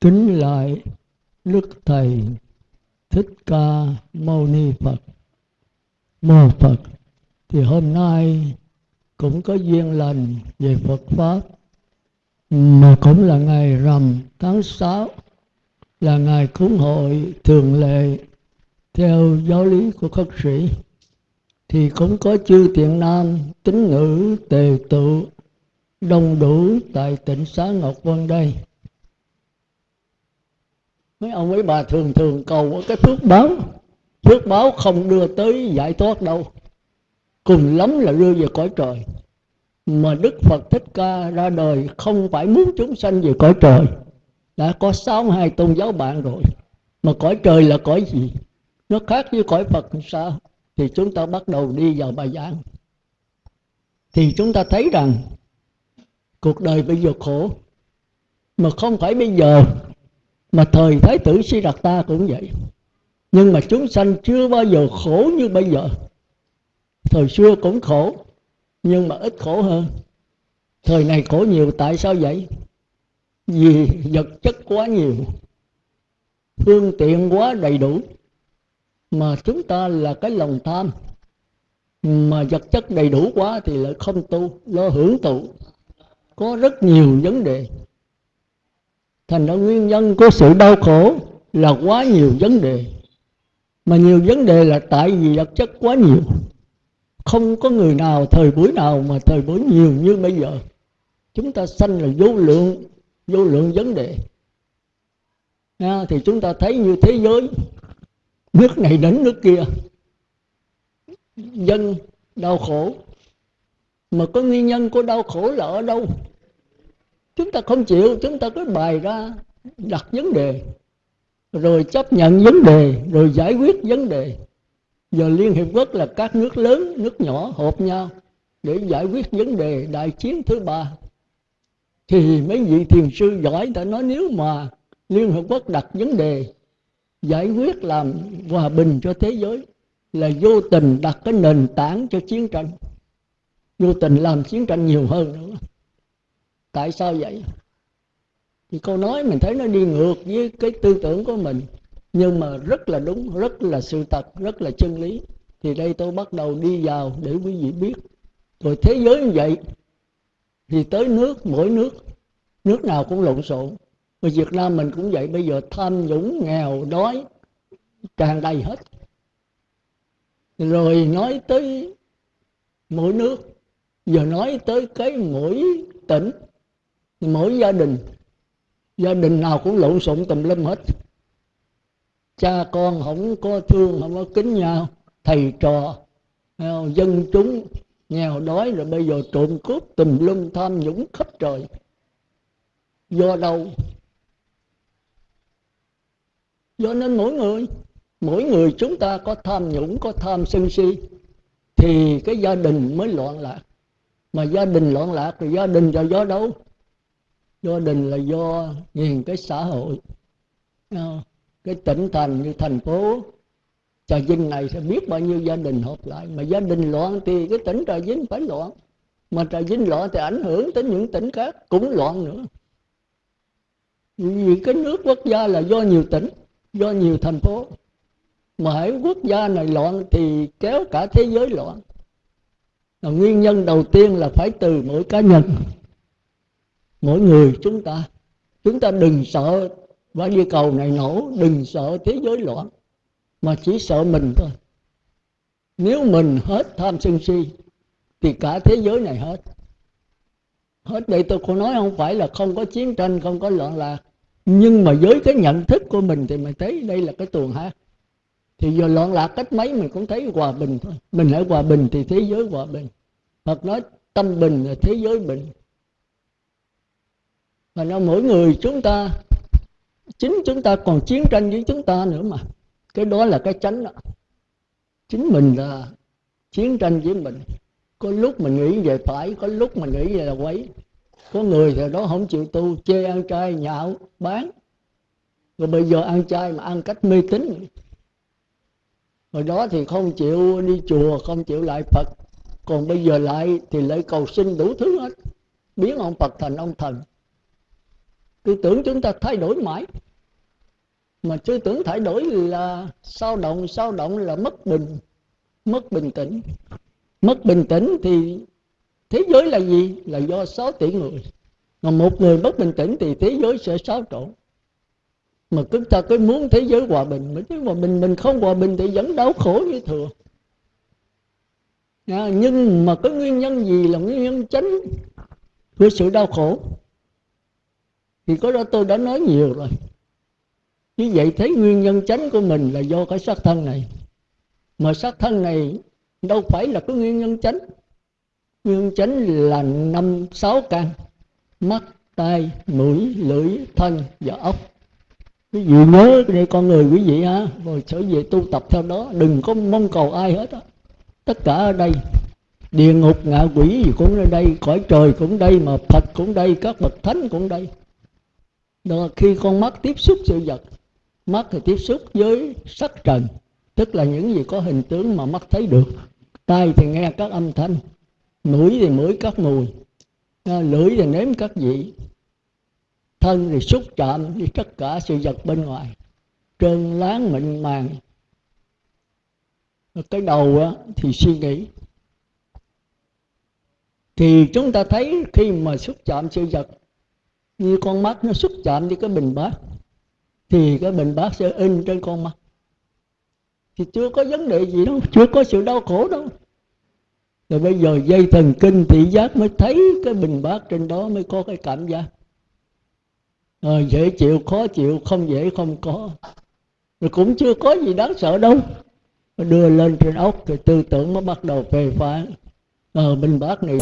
kính lại đức thầy thích ca mâu ni phật. Mô phật, thì hôm nay cũng có duyên lành về phật pháp, mà cũng là ngày rằm tháng 6 là ngày cúng hội thường lệ theo giáo lý của khất sĩ. Thì cũng có chư tiện nam tín ngữ, tề tụ đông đủ tại tỉnh xá ngọc vân đây mấy ông mấy bà thường thường cầu cái phước báo. Phước báo không đưa tới giải thoát đâu. Cùng lắm là đưa về cõi trời. Mà đức phật thích ca ra đời không phải muốn chúng sanh về cõi trời. Đã có sáu hai tôn giáo bạn rồi. Mà cõi trời là cõi gì? Nó khác với cõi phật sao? Thì chúng ta bắt đầu đi vào bài giảng. Thì chúng ta thấy rằng, cuộc đời bây giờ khổ. Mà không phải bây giờ mà thời thái tử si đạt ta cũng vậy. Nhưng mà chúng sanh chưa bao giờ khổ như bây giờ. Thời xưa cũng khổ, nhưng mà ít khổ hơn. Thời này khổ nhiều, tại sao vậy? Vì vật chất quá nhiều, phương tiện quá đầy đủ, mà chúng ta là cái lòng tham. Mà vật chất đầy đủ quá thì lại không tu, lo hưởng tụ có rất nhiều vấn đề thành ra nguyên nhân của sự đau khổ là quá nhiều vấn đề. Mà nhiều vấn đề là tại vì vật chất quá nhiều. Không có người nào thời buổi nào mà thời buổi nhiều như bây giờ. Chúng ta sanh là vô lượng vô lượng vấn đề. À, thì chúng ta thấy như thế giới nước này đến nước kia. Dân đau khổ. Mà có nguyên nhân của đau khổ là ở đâu? Chúng ta không chịu, chúng ta cứ bày ra đặt vấn đề, rồi chấp nhận vấn đề, rồi giải quyết vấn đề. Giờ liên hiệp quốc là các nước lớn, nước nhỏ họp nhau để giải quyết vấn đề đại chiến thứ ba. Thì mấy vị thiền sư giỏi đã nói nếu mà liên hợp quốc đặt vấn đề, giải quyết làm hòa bình cho thế giới, là vô tình đặt cái nền tảng cho chiến tranh. Vô tình làm chiến tranh nhiều hơn nữa tại sao vậy? Thì câu nói mình thấy nó đi ngược với cái tư tưởng của mình. Nhưng mà rất là đúng, rất là sự thật, rất là chân lý. Thì đây tôi bắt đầu đi vào để quý vị biết. Rồi thế giới như vậy, thì tới nước, mỗi nước nước nào cũng lộn xộn. Và Việt Nam mình cũng vậy, bây giờ tham nhũng, nghèo, đói, tràn đầy hết. Rồi nói tới mỗi nước, giờ nói tới cái mỗi tỉnh mỗi gia đình gia đình nào cũng lộn xộn tùm lum hết. Cha con không có thương, không có kính nhau, thầy trò dân chúng nghèo đói rồi bây giờ trộm cướp tùm lum tham nhũng khắp trời. Do đâu? Do nên mỗi người mỗi người chúng ta có tham nhũng, có tham sân si, thì cái gia đình mới loạn lạc. Mà gia đình loạn lạc thì gia đình là do đâu? Gia đình là do nhìn cái xã hội. Ờ, cái tỉnh thành như thành phố, trà vinh này sẽ biết bao nhiêu gia đình họp lại. Mà gia đình loạn thì cái tỉnh trà vinh phải loạn. Mà trà vinh loạn thì ảnh hưởng tới những tỉnh khác cũng loạn nữa. Vì cái nước quốc gia là do nhiều tỉnh, do nhiều thành phố. Mà hãy quốc gia này loạn thì kéo cả thế giới loạn. Là nguyên nhân đầu tiên là phải từ mỗi cá nhân mỗi người chúng ta chúng ta đừng sợ quả địa cầu này nổ, đừng sợ thế giới loạn, mà chỉ sợ mình thôi. Nếu mình hết tham sân si, thì cả thế giới này hết. Hết đây tôi không nói không phải là không có chiến tranh, không có loạn lạc, nhưng mà với cái nhận thức của mình thì mình thấy đây là cái tuồng hát. Thì giờ loạn lạc cách mấy mình cũng thấy hòa bình thôi. Mình hãy hòa bình thì thế giới hòa bình. Phật nói tâm bình là thế giới bình và nó mỗi người chúng ta, chính chúng ta còn chiến tranh với chúng ta nữa mà. Cái đó là cái chánh đó. Chính mình là chiến tranh với mình. Có lúc mình nghĩ về phải, có lúc mình nghĩ về là quấy. Có người thì đó không chịu tu, chê ăn chay, nhạo, bán. Rồi bây giờ ăn chay mà ăn cách mê tín. Rồi đó thì không chịu đi chùa, không chịu lại phật. Còn bây giờ lại thì lại cầu xin đủ thứ hết. Biến ông phật thành ông thần tư tưởng chúng ta thay đổi mãi. Mà tư tưởng thay đổi là sao động sao động là mất bình mất bình tĩnh. Mất bình tĩnh thì thế giới là gì? Là do 6 tỷ người. Mà một người mất bình tĩnh thì thế giới sẽ xáo trộn. Mà chúng ta cứ muốn thế giới hòa bình mà chứ hòa bình mình không hòa bình thì vẫn đau khổ như thường à, nhưng mà cái nguyên nhân gì là nguyên nhân chính của sự đau khổ? Thì có đó tôi đã nói nhiều rồi. Như vậy thấy nguyên nhân chánh của mình là do cái sát thân này. Mà sát thân này đâu phải là cái nguyên nhân chánh nguyên nhân chánh là năm sáu căn. Mắt, tai, mũi, lưỡi, thân và ốc. Quý vị nhớ đây con người quý vị ha. Rồi trở về tu tập theo đó. Đừng có mong cầu ai hết á. Tất cả ở đây. Địa ngục, ngạ quỷ gì cũng ở đây. Cõi trời cũng đây mà phật cũng đây. Các bậc thánh cũng đây đó khi con mắt tiếp xúc sự vật, mắt thì tiếp xúc với sắc trần, tức là những gì có hình tướng mà mắt thấy được. Tai thì nghe các âm thanh, mũi thì mũi các mùi à, lưỡi thì nếm các vị, thân thì xúc chạm với tất cả sự vật bên ngoài. Trơn láng mịn màng. Cái đầu thì suy nghĩ. Thì chúng ta thấy khi mà xúc chạm sự vật như con mắt nó xúc chạm với cái bình bát, thì cái bình bát sẽ in trên con mắt. Thì chưa có vấn đề gì đâu, chưa có sự đau khổ đâu. Rồi bây giờ dây thần kinh thị giác mới thấy cái bình bát trên đó mới có cái cảm giác. Rồi dễ chịu, khó chịu, không dễ, không có. Rồi cũng chưa có gì đáng sợ đâu. Đưa lên trên ốc thì tư tưởng mới bắt đầu phê phán. Ờ bình bát này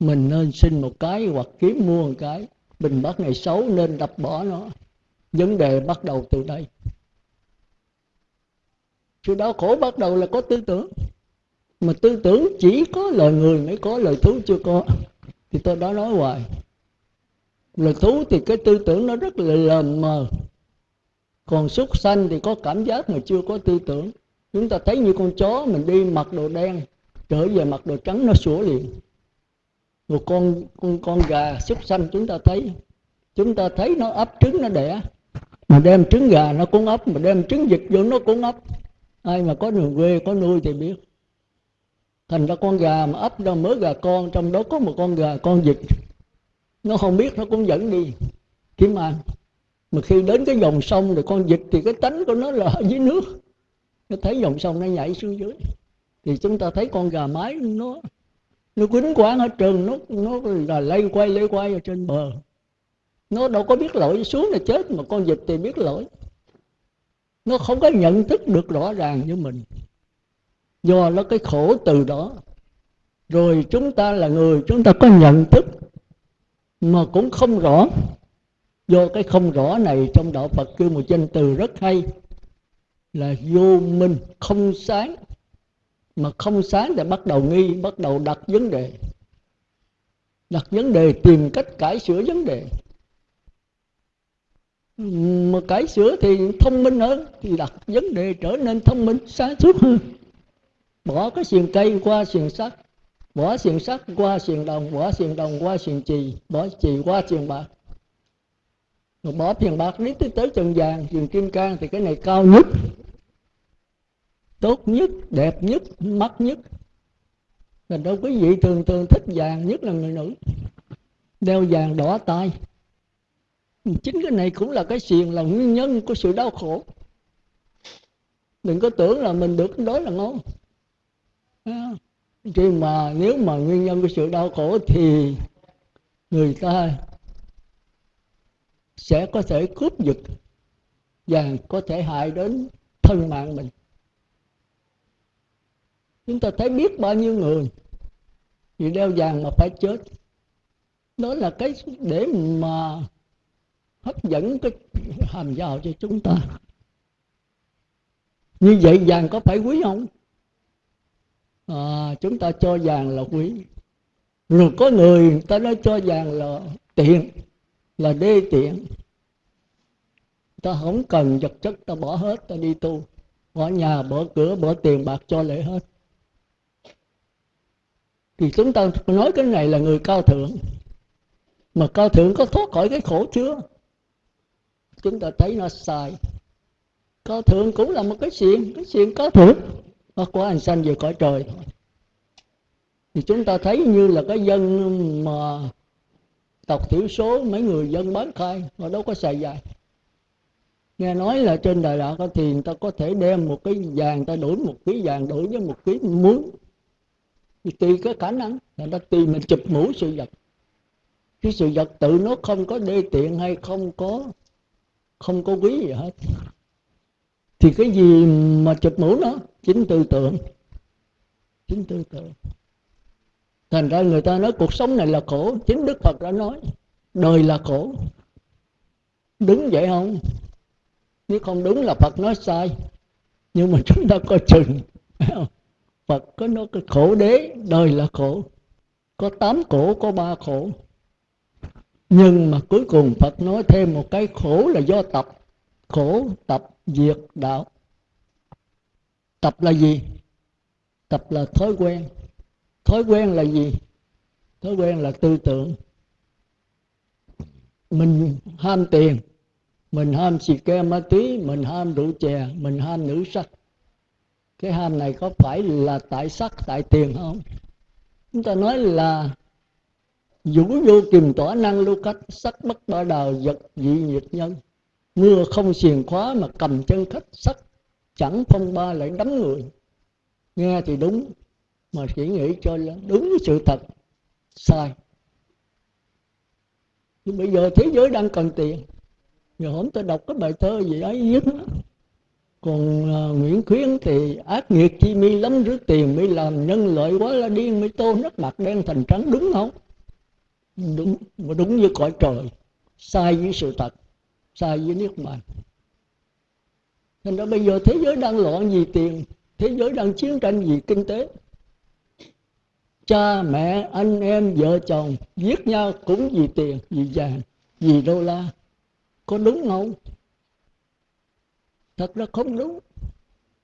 mình nên xin một cái hoặc kiếm mua một cái. Bình bát này xấu nên đập bỏ nó. Vấn đề bắt đầu từ đây. Sự đau khổ bắt đầu là có tư tưởng. Mà tư tưởng chỉ có lời người mới có lời thú chưa có. Thì tôi đã nói hoài. Lời thú thì cái tư tưởng nó rất là lờ mờ. Còn súc sanh thì có cảm giác mà chưa có tư tưởng. Chúng ta thấy như con chó mình đi mặc đồ đen, trở về mặc đồ trắng nó sủa liền một con con con gà súc sanh chúng ta thấy. Chúng ta thấy nó ấp trứng, nó đẻ. Mà đem trứng gà nó cũng ấp, mà đem trứng vịt vô nó cũng ấp. Ai mà có đường quê, có nuôi thì biết. Thành ra con gà mà ấp ra mới gà con, trong đó có một con gà, con vịt. Nó không biết, nó cũng dẫn đi. Kiếm ăn. Mà khi đến cái dòng sông rồi con vịt thì cái tánh của nó là ở dưới nước. Nó thấy dòng sông nó nhảy xuống dưới. Thì chúng ta thấy con gà mái nó nó quýnh quán ở trường nó nó là lây quay lây quay ở trên bờ. Nó đâu có biết lỗi, xuống là chết mà con vịt thì biết lỗi. Nó không có nhận thức được rõ ràng như mình. Do nó cái khổ từ đó. Rồi chúng ta là người, chúng ta có nhận thức mà cũng không rõ. Do cái không rõ này trong đạo phật kêu một danh từ rất hay là vô minh, không sáng mà không sáng thì bắt đầu nghi, bắt đầu đặt vấn đề. Đặt vấn đề, tìm cách cải sửa vấn đề. Mà cải sửa thì thông minh hơn, thì đặt vấn đề trở nên thông minh sáng suốt hơn. Bỏ cái xiềng cây qua xiềng sắt, bỏ xiềng sắt qua xiềng đồng, bỏ xiềng đồng qua xiềng chì, bỏ chì qua xiềng bạc. Rồi bỏ tiền bạc lý tới tới trần vàng, xiềng kim cang thì cái này cao nhất tốt nhất, đẹp nhất, mắt nhất. Thành đâu quý vị thường thường thích vàng nhất là người nữ. Đeo vàng đỏ tay. Chính cái này cũng là cái xiềng, là nguyên nhân của sự đau khổ. Đừng có tưởng là mình được, đó là ngon. Khi mà nếu mà nguyên nhân của sự đau khổ thì người ta sẽ có thể cướp giật và có thể hại đến thân mạng mình chúng ta thấy biết bao nhiêu người vì đeo vàng mà phải chết. Đó là cái để mà hấp dẫn cái hàm giàu cho chúng ta. Như vậy vàng có phải quý không? À, chúng ta cho vàng là quý. Rồi có người, người ta nói cho vàng là tiện là đê tiện. Ta không cần vật chất ta bỏ hết ta đi tu. Bỏ nhà bỏ cửa bỏ tiền bạc cho lễ hết thì chúng ta nói cái này là người cao thượng. Mà cao thượng có thoát khỏi cái khổ chưa? Chúng ta thấy nó sai. Cao thượng cũng là một cái chuyện cái chuyện cao thượng. Nó của anh sanh về cõi trời. Thôi thì chúng ta thấy như là cái dân mà tộc thiểu số, mấy người dân bán khai, họ đâu có xài dài. Nghe nói là trên đài đạo thì người ta có thể đem một cái vàng ta đổi một ký vàng, đổi với một ký muối thì tùy cái khả năng là ta tùy mình chụp mũ sự vật. Cái sự vật tự nó không có đê tiện hay không có không có quý gì hết. Thì cái gì mà chụp mũ nó? Chính tư tưởng. Chính tư tưởng. Thành ra người ta nói cuộc sống này là khổ, chính đức phật đã nói, đời là khổ. Đúng vậy không? Nếu không đúng là phật nói sai, nhưng mà chúng ta coi chừng phật có nói cái khổ đế, đời là khổ. Có tám khổ, có ba khổ. Nhưng mà cuối cùng phật nói thêm một cái khổ là do tập. Khổ, tập diệt đạo. Tập là gì? Tập là thói quen. Thói quen là gì? Thói quen là tư tưởng. Mình ham tiền, mình ham xì ke ma túy mình ham rượu chè, mình ham nữ sắc cái ham này có phải là tại sắc, tại tiền không? Chúng ta nói là vũ vô kiềm tỏa năng lưu cách, sắc bất ba đào, vật dị nhiệt nhân. Mưa không xiềng khóa mà cầm chân khách, sắc chẳng phong ba lại đấm người. Nghe thì đúng, mà chỉ nghĩ cho là đúng sự thật. Sai. Nhưng bây giờ thế giới đang cần tiền. Giờ hôm tôi đọc cái bài thơ gì ấy, viết còn uh, nguyễn khuyến thì ác nghiệt chi mi lắm rước tiền mới làm nhân lợi quá là điên mới tô nước mặt đen thành trắng đúng không? Đúng mà đúng như cõi trời sai với sự thật sai với nước bàn thành ra bây giờ thế giới đang loạn vì tiền thế giới đang chiến tranh vì kinh tế. Cha mẹ anh em vợ chồng giết nhau cũng vì tiền vì vàng vì đô la. Có đúng không? Thật ra không đúng.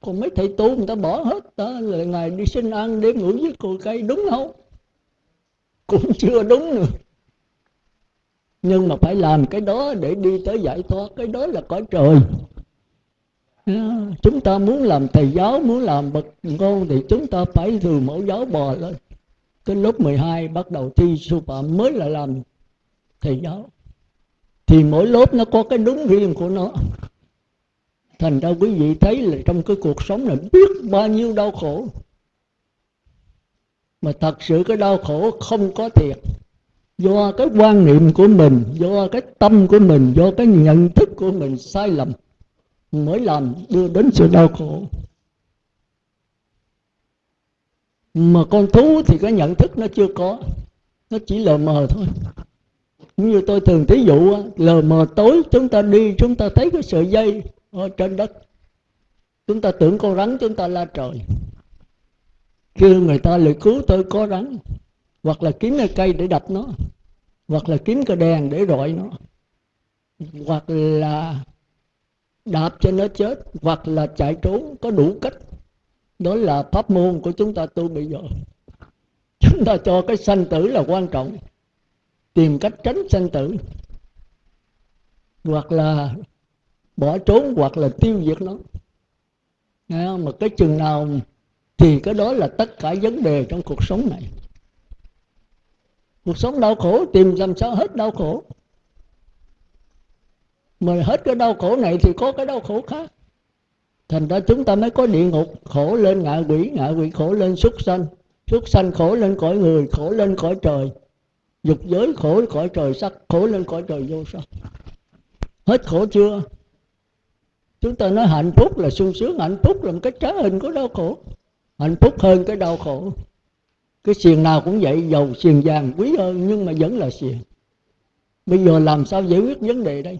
Còn mấy thầy tu người ta bỏ hết đó là ngày đi xin ăn đêm ngủ với cội cây, đúng không? Cũng chưa đúng nữa. Nhưng mà phải làm cái đó để đi tới giải thoát, cái đó là cõi trời. À, chúng ta muốn làm thầy giáo, muốn làm bậc ngôn thì chúng ta phải từ mẫu giáo bò lên. Cái lớp 12 bắt đầu thi sư phạm mới là làm thầy giáo. Thì mỗi lớp nó có cái đúng riêng của nó thành ra quý vị thấy là trong cái cuộc sống này biết bao nhiêu đau khổ. Mà thật sự cái đau khổ không có thiệt. Do cái quan niệm của mình, do cái tâm của mình, do cái nhận thức của mình sai lầm mới làm đưa đến sự đau khổ. Mà con thú thì cái nhận thức nó chưa có, nó chỉ lờ mờ thôi. Như tôi thường thí dụ lờ mờ tối chúng ta đi, chúng ta thấy cái sợi dây ở trên đất. Chúng ta tưởng con rắn, chúng ta la trời. Kêu người ta lại cứu tôi có rắn, hoặc là kiếm cái cây để đập nó, hoặc là kiếm cái đèn để rọi nó, hoặc là đạp cho nó chết, hoặc là chạy trốn, có đủ cách. Đó là pháp môn của chúng ta tu bây giờ. Chúng ta cho cái sanh tử là quan trọng. Tìm cách tránh sanh tử, hoặc là bỏ trốn hoặc là tiêu diệt nó. Nghe không? mà cái chừng nào thì cái đó là tất cả vấn đề trong cuộc sống này. Cuộc sống đau khổ, tìm làm sao hết đau khổ. Mà hết cái đau khổ này thì có cái đau khổ khác. Thành ra chúng ta mới có địa ngục, khổ lên ngạ quỷ ngạ quỷ khổ lên súc sanh. Súc sanh khổ lên cõi người, khổ lên cõi trời. Dục giới khổ cõi trời sắc, khổ lên cõi trời vô sắc. Hết khổ chưa? Chúng ta nói hạnh phúc là sung sướng, hạnh phúc là một cái trái hình của đau khổ. Hạnh phúc hơn cái đau khổ. Cái xiềng nào cũng vậy dầu xiềng vàng, quý hơn, nhưng mà vẫn là xiềng. Bây giờ làm sao giải quyết vấn đề đây?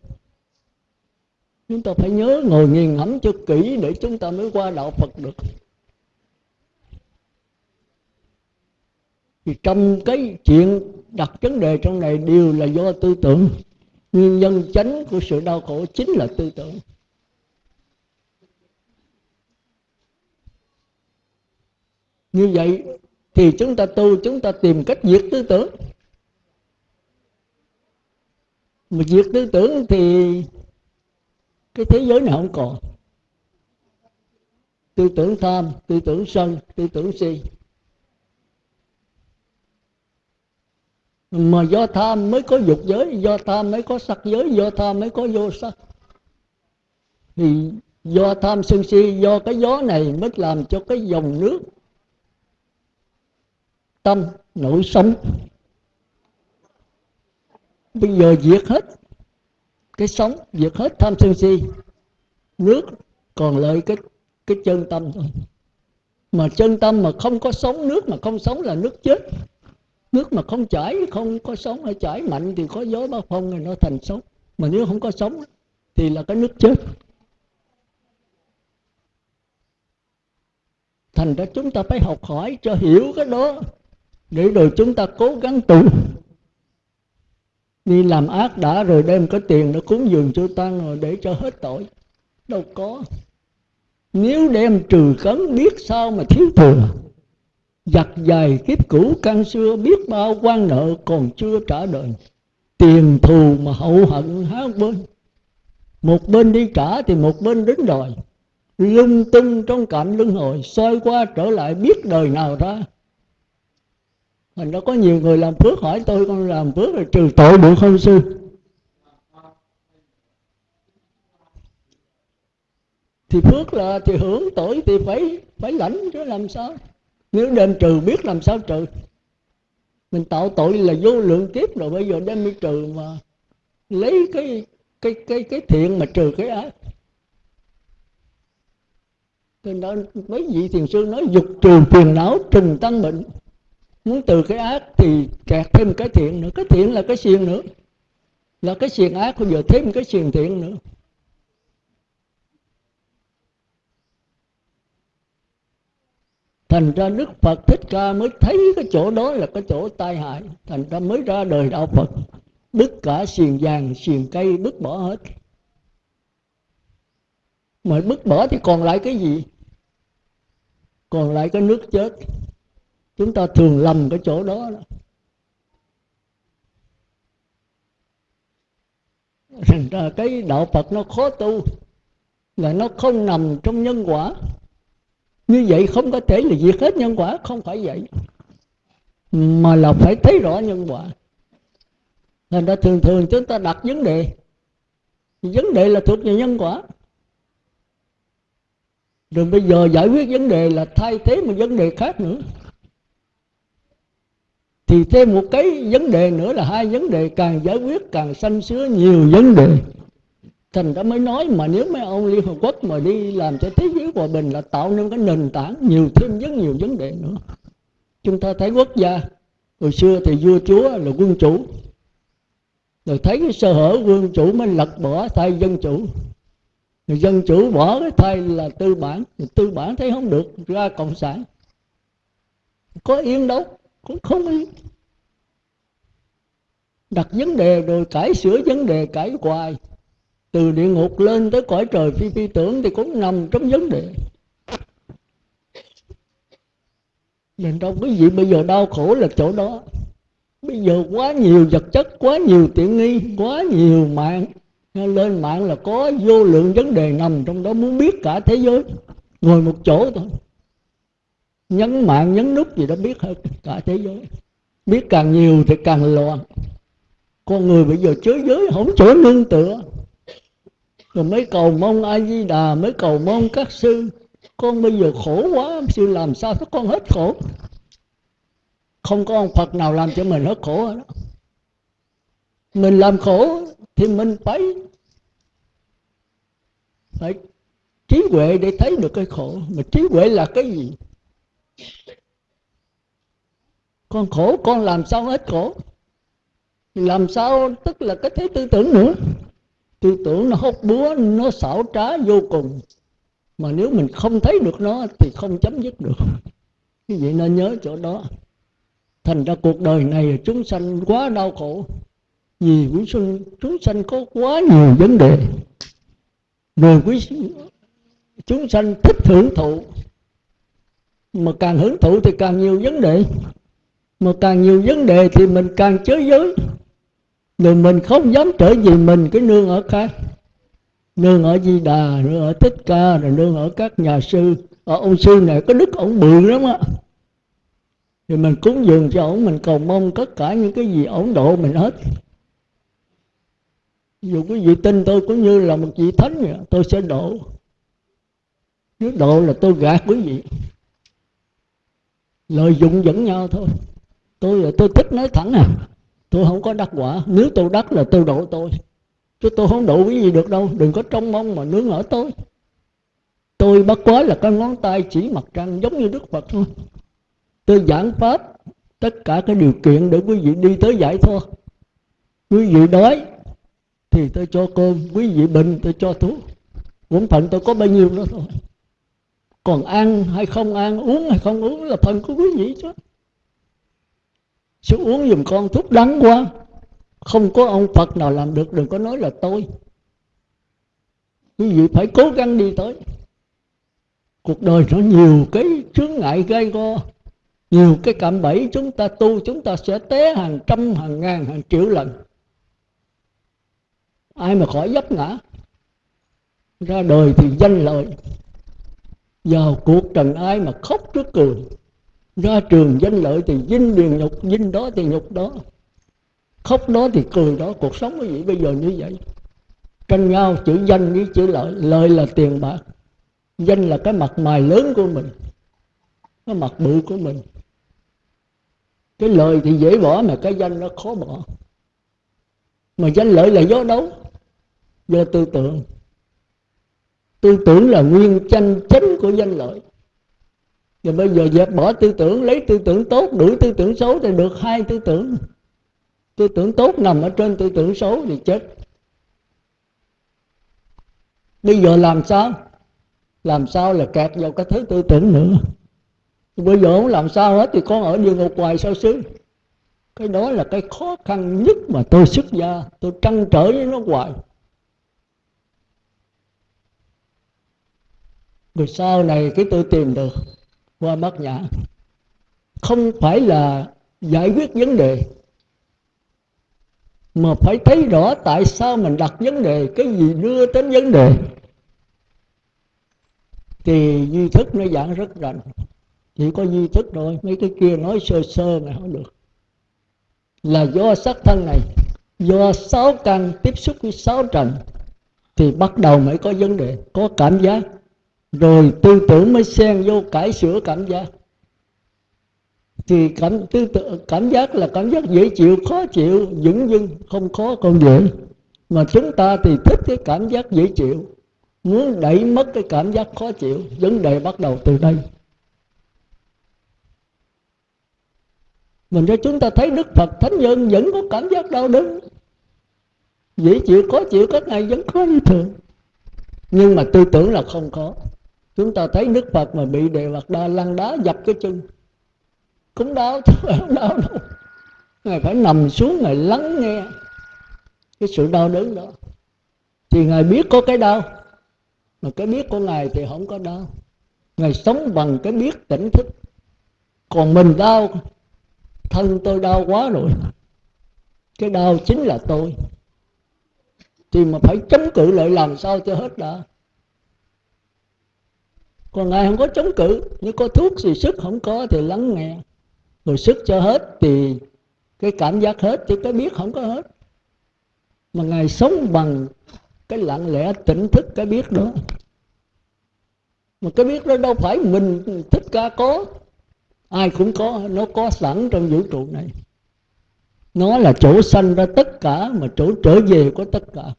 Chúng ta phải nhớ ngồi nghiền ngẫm cho kỹ để chúng ta mới qua đạo phật được. Thì trong cái chuyện đặt vấn đề trong này đều là do tư tưởng. Nguyên nhân chánh của sự đau khổ chính là tư tưởng. Như vậy thì chúng ta tu, chúng ta tìm cách diệt tư tưởng. Mà diệt tư tưởng thì cái thế giới này không còn. Tư tưởng tham, tư tưởng sân, tư tưởng si. Mà do tham mới có dục giới, do tham mới có sắc giới, do tham mới có vô sắc. Thì do tham sân si, do cái gió này mới làm cho cái dòng nước tâm, nổi sống. Bây giờ diệt hết, cái sống diệt hết tham sân si, nước còn lại cái cái chân tâm thôi. Mà chân tâm mà không có sống, nước mà không sống là nước chết. Nước mà không chảy, không có sống, hay chảy mạnh thì có gió bao phong thì nó thành sống. Mà nếu không có sống thì là cái nước chết. Thành ra chúng ta phải học hỏi cho hiểu cái đó để rồi chúng ta cố gắng tu. Đi làm ác đã rồi đem cái tiền nó cúng dường cho tăng rồi để cho hết tội. Đâu có. Nếu đem trừ cấn, biết sao mà thiếu thừa. Giặt dài kiếp cũ, căn xưa, biết bao quan nợ còn chưa trả đời tiền thù mà hậu hận háo bên. Một bên đi trả thì một bên đứng đòi. Lung tung trong cảnh luân hồi, soi qua trở lại biết đời nào ra thành đã có nhiều người làm phước hỏi tôi, con làm phước rồi trừ tội được không sư. Thì phước là thì hưởng tội thì phải phải lãnh, chứ làm sao? Nếu đem trừ biết làm sao trừ? Mình tạo tội là vô lượng kiếp rồi, bây giờ đem đi trừ mà lấy cái cái cái cái thiện mà trừ cái ác. Cho nên mấy vị thiền sư nói, dục trừ phiền não, trừng tăng bệnh muốn từ cái ác thì kẹt thêm cái thiện nữa. Cái thiện là cái xiềng nữa. Là cái xiềng ác, bây giờ thêm cái xiềng thiện nữa. Thành ra đức phật thích ca mới thấy cái chỗ đó là cái chỗ tai hại. Thành ra mới ra đời đạo phật. Đứt cả xiềng vàng, xiềng cây, bứt bỏ hết. Mà bứt bỏ thì còn lại cái gì? Còn lại cái nước chết chúng ta thường lầm cái chỗ đó, thành ra cái đạo phật nó khó tu là nó không nằm trong nhân quả. Như vậy không có thể là diệt hết nhân quả không phải vậy mà là phải thấy rõ nhân quả. Thành ra thường thường chúng ta đặt vấn đề. Vấn đề là thuộc về nhân quả. Rồi bây giờ giải quyết vấn đề là thay thế một vấn đề khác nữa thì thêm một cái vấn đề nữa là hai vấn đề càng giải quyết càng sanh sứa nhiều vấn đề. Thành ra mới nói mà nếu mấy ông liên hợp quốc mà đi làm cho thế giới hòa bình là tạo nên cái nền tảng nhiều thêm rất nhiều vấn đề nữa. Chúng ta thấy quốc gia, hồi xưa thì vua chúa là quân chủ, rồi thấy cái sơ hở quân chủ mới lật bỏ thay dân chủ. Rồi dân chủ bỏ cái thay là tư bản rồi tư bản thấy không được, ra cộng sản. Có yên đâu cũng không yên đặt vấn đề rồi cải sửa vấn đề, cải hoài. Từ địa ngục lên tới cõi trời phi phi tưởng thì cũng nằm trong vấn đề. Nên đâu quý vị bây giờ đau khổ là chỗ đó. Bây giờ quá nhiều vật chất, quá nhiều tiện nghi, quá nhiều mạng. Lên mạng là có vô lượng vấn đề nằm trong đó, muốn biết cả thế giới. Ngồi một chỗ thôi nhấn mạng, nhấn nút gì đó biết hết cả thế giới. Biết càng nhiều thì càng loạn. Con người bây giờ chới giới, không chỗ nương tựa. Rồi mới cầu mong a di đà mới cầu mong các sư. Con bây giờ khổ quá sư làm sao cho con hết khổ? Không có ông phật nào làm cho mình hết khổ đó mình làm khổ thì mình phải phải trí huệ để thấy được cái khổ. Mà trí huệ là cái gì? Con khổ, con làm sao hết khổ? Làm sao? Tức là cái thế tư tưởng nữa. Tư tưởng nó hốt búa, nó xảo trá vô cùng. Mà nếu mình không thấy được nó thì không chấm dứt được. Cái vậy nên nhớ chỗ đó. Thành ra cuộc đời này chúng sanh quá đau khổ. Vì quý sinh, chúng sanh có quá nhiều vấn đề. Rồi quý chúng sanh thích hưởng thụ mà càng hưởng thụ thì càng nhiều vấn đề. Mà càng nhiều vấn đề thì mình càng chới giới. Rồi mình không dám trở về mình, cái nương ở khác. Nương ở di đà, nương ở thích ca, rồi nương ở các nhà sư. Ở ông sư này có đức ổng bự lắm á. Thì mình cúng dường cho ổng mình cầu mong tất cả những cái gì ổng độ mình hết. Dù quý vị tin tôi cũng như là một vị thánh vậy, tôi sẽ độ nếu độ là tôi gạt quý vị lợi dụng dẫn nhau thôi. Tôi tôi thích nói thẳng à. Tôi không có đắc quả. Nếu tôi đắc là tôi độ tôi. Chứ tôi không độ cái gì được đâu. Đừng có trông mong mà nướng ở tôi. Tôi bất quá là cái ngón tay chỉ mặt trăng giống như đức phật thôi. Tôi giảng pháp tất cả cái điều kiện để quý vị đi tới giải thoát. Quý vị đói thì tôi cho cơm. Quý vị bệnh tôi cho thuốc. Bổn phận tôi có bao nhiêu đó thôi còn ăn hay không ăn, uống hay không uống là phần của quý vị chứ. Sự uống giùm con thuốc đắng quá. Không có ông phật nào làm được, đừng có nói là tôi. Quý vị phải cố gắng đi tới. Cuộc đời nó nhiều cái chướng ngại gây go. Nhiều cái cạm bẫy chúng ta tu, chúng ta sẽ té hàng trăm, hàng ngàn, hàng triệu lần. Ai mà khỏi dấp ngã, ra đời thì danh lợi vào cuộc trần ai mà khóc trước cười, ra trường danh lợi thì dinh điền nhục dinh đó thì nhục đó. Khóc đó thì cười đó, cuộc sống quý vị bây giờ như vậy. Tranh nhau chữ danh với chữ lợi lợi là tiền bạc, danh là cái mặt mày lớn của mình, cái mặt bự của mình. Cái lời thì dễ bỏ mà cái danh nó khó bỏ. Mà danh lợi là do đâu? Do tư tưởng tư tưởng là nguyên tranh chính của danh lợi. Và bây giờ dẹp bỏ tư tưởng, lấy tư tưởng tốt, đuổi tư tưởng xấu thì được hai tư tưởng. Tư tưởng tốt nằm ở trên tư tưởng xấu thì chết. Bây giờ làm sao? Làm sao là kẹt vào cái thứ tư tưởng nữa? Bây giờ không làm sao hết thì con ở địa ngục hoài sao xứ? Cái đó là cái khó khăn nhất mà tôi xuất gia, tôi trăn trở với nó hoài. Rồi sau này cái tôi tìm được, qua bát nhã. Không phải là giải quyết vấn đề, mà phải thấy rõ tại sao mình đặt vấn đề, cái gì đưa đến vấn đề. Thì duy thức nó giảng rất rành. Chỉ có duy thức thôi, mấy cái kia nói sơ sơ mà không được. Là do sắc thân này, do sáu căn tiếp xúc với sáu trần, thì bắt đầu mới có vấn đề, có cảm giác rồi tư tưởng mới xen vô cải sửa cảm giác. Thì cảm tư tưởng, cảm giác là cảm giác dễ chịu, khó chịu dững dưng không khó, không dễ. Mà chúng ta thì thích cái cảm giác dễ chịu. Muốn đẩy mất cái cảm giác khó chịu, vấn đề bắt đầu từ đây. Mình cho chúng ta thấy đức phật thánh nhân vẫn có cảm giác đau đớn. Dễ chịu, khó chịu, các này vẫn có như thường nhưng mà tư tưởng là không có chúng ta thấy đức phật mà bị đề vật đa lăn đá dập cái chân. Cũng đau chứ không đau đâu. Ngài phải nằm xuống, ngài lắng nghe cái sự đau đớn đó. Thì ngài biết có cái đau, mà cái biết của ngài thì không có đau. Ngài sống bằng cái biết tỉnh thức. Còn mình đau, thân tôi đau quá rồi. Cái đau chính là tôi. Thì mà phải chống cự lại làm sao cho hết đã? Còn ngài không có chống cự nếu có thuốc gì sức không có thì lắng nghe. Rồi sức cho hết thì cái cảm giác hết thì cái biết không có hết. Mà ngài sống bằng cái lặng lẽ tỉnh thức cái biết đó. Mà cái biết đó đâu phải mình thích ca có, ai cũng có, nó có sẵn trong vũ trụ này. Nó là chỗ sanh ra tất cả mà chỗ trở về của tất cả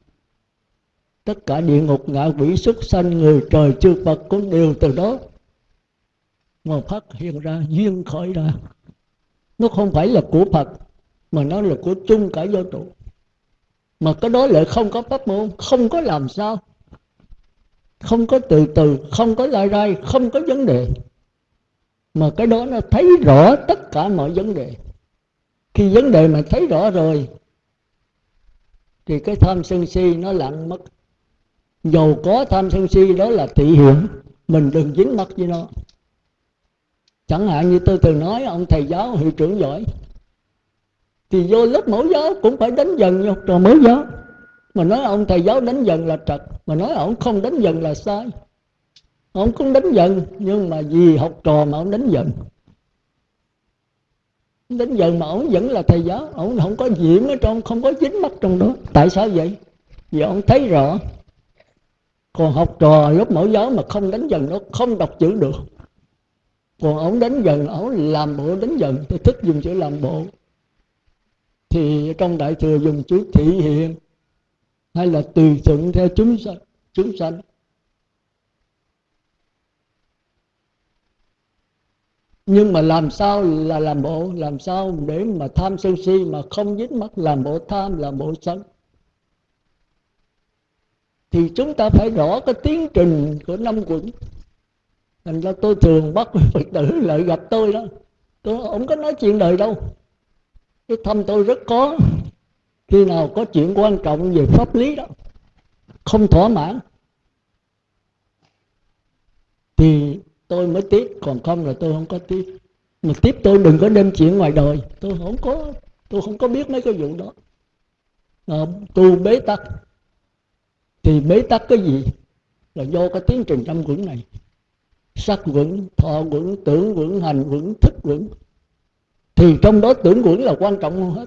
tất cả địa ngục ngạ quỷ xuất sanh, người trời chư phật cũng đều từ đó. Mà phát hiện ra duyên khởi ra. Nó không phải là của phật, mà nó là của chung cả vô trụ. Mà cái đó lại không có pháp môn, không có làm sao. Không có từ từ, không có lai rai, không có vấn đề. Mà cái đó nó thấy rõ tất cả mọi vấn đề. Khi vấn đề mà thấy rõ rồi, thì cái tham sân si nó lặng mất dầu có tham sân si, đó là thị hiện mình đừng dính mắt với nó. Chẳng hạn như tôi từng nói, ông thầy giáo, hiệu trưởng giỏi. Thì vô lớp mẫu giáo cũng phải đánh dần như học trò mẫu giáo. Mà nói ông thầy giáo đánh dần là trật. Mà nói ông không đánh dần là sai. Ông cũng đánh dần, nhưng mà vì học trò mà ông đánh dần. Đến giờ mà ông vẫn là thầy giáo. Ông không có nhiễm ở trong, không có dính mắt trong đó. Tại sao vậy? Vì ông thấy rõ còn học trò lớp mẫu giáo mà không đánh dần nó không đọc chữ được. Còn ông đánh dần, ông làm bộ đánh dần, tôi thích dùng chữ làm bộ. Thì trong đại thừa dùng chữ thị hiện, hay là tùy thuận theo chúng sanh chúng sanh. Nhưng mà làm sao là làm bộ? Làm sao để mà tham sân si mà không dính mắt làm bộ tham, làm bộ sân? Thì chúng ta phải rõ cái tiến trình của năm quận. Thành ra tôi thường bắt phật tử lại gặp tôi đó. Tôi không có nói chuyện đời đâu. Cái thăm tôi rất có. Khi nào có chuyện quan trọng về pháp lý đó không thỏa mãn thì tôi mới tiếp còn không là tôi không có tiếp mà tiếp tôi đừng có đem chuyện ngoài đời. Tôi không có tôi không có biết mấy cái vụ đó. À, tu bế tắc thì bế tắc cái gì? Là do cái tiến trình tâm quẩn này. Sắc quẩn, thọ quẩn, tưởng quẩn, hành quẩn, thức quẩn. Thì trong đó tưởng quẩn là quan trọng hơn hết.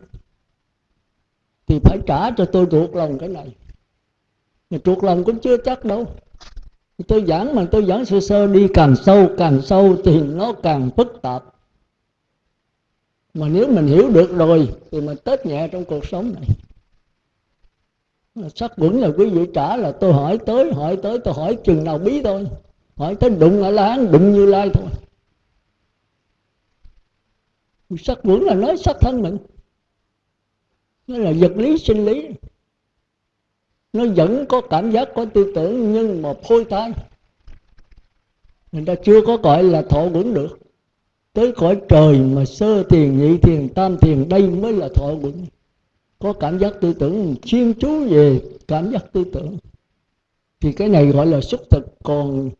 Thì phải trả cho tôi thuộc lòng cái này. Mà thuộc lòng cũng chưa chắc đâu. Tôi giảng mà tôi giảng sơ sơ, đi càng sâu càng sâu thì nó càng phức tạp. Mà nếu mình hiểu được rồi thì mình tết nhẹ trong cuộc sống này sắc quẩn là quý vị trả là tôi hỏi tới hỏi tới, tôi hỏi chừng nào bí thôi. Hỏi tới đụng ở láng đụng như lai thôi. Sắc quẩn là nói sắc thân mình. Nó là vật lý, sinh lý. Nó vẫn có cảm giác, có tư tưởng, nhưng mà phôi thai. Người ta chưa có gọi là thọ quẩn được. Tới cõi trời mà sơ tiền nhị thiền, tam thiền, đây mới là thọ quẩn có cảm giác tư tưởng chuyên chú về cảm giác tư tưởng. Thì cái này gọi là xúc thực. Còn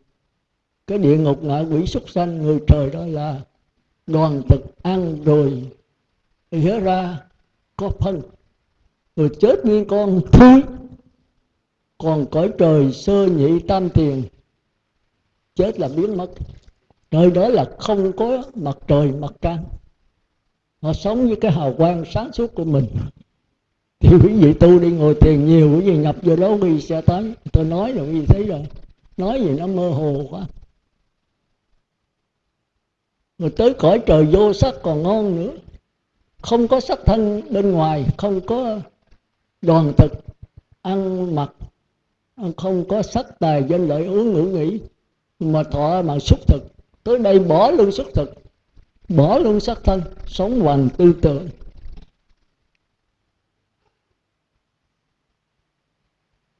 cái địa ngục ngạ quỷ súc sanh, người trời đó là đoàn thực ăn rồi. Nhớ ra có phân. Rồi chết như con thui còn cõi trời sơ nhị tam tiền chết là biến mất. Nơi đó là không có mặt trời, mặt trăng. Họ sống với cái hào quang sáng suốt của mình thì quý vị tu đi ngồi thiền nhiều, quý vị nhập vô đó, quý vị sẽ tới. Tôi nói rồi, quý vị thấy rồi. Nói gì nó mơ hồ quá. Rồi tới cõi trời vô sắc còn ngon nữa. Không có sắc thân bên ngoài, không có đoàn thực, ăn mặc, không có sắc tài danh lợi uống ngữ nghĩ mà thọ mà xúc thực. Tới đây bỏ luôn xúc thực, bỏ luôn sắc thân, sống hoàn tư tưởng.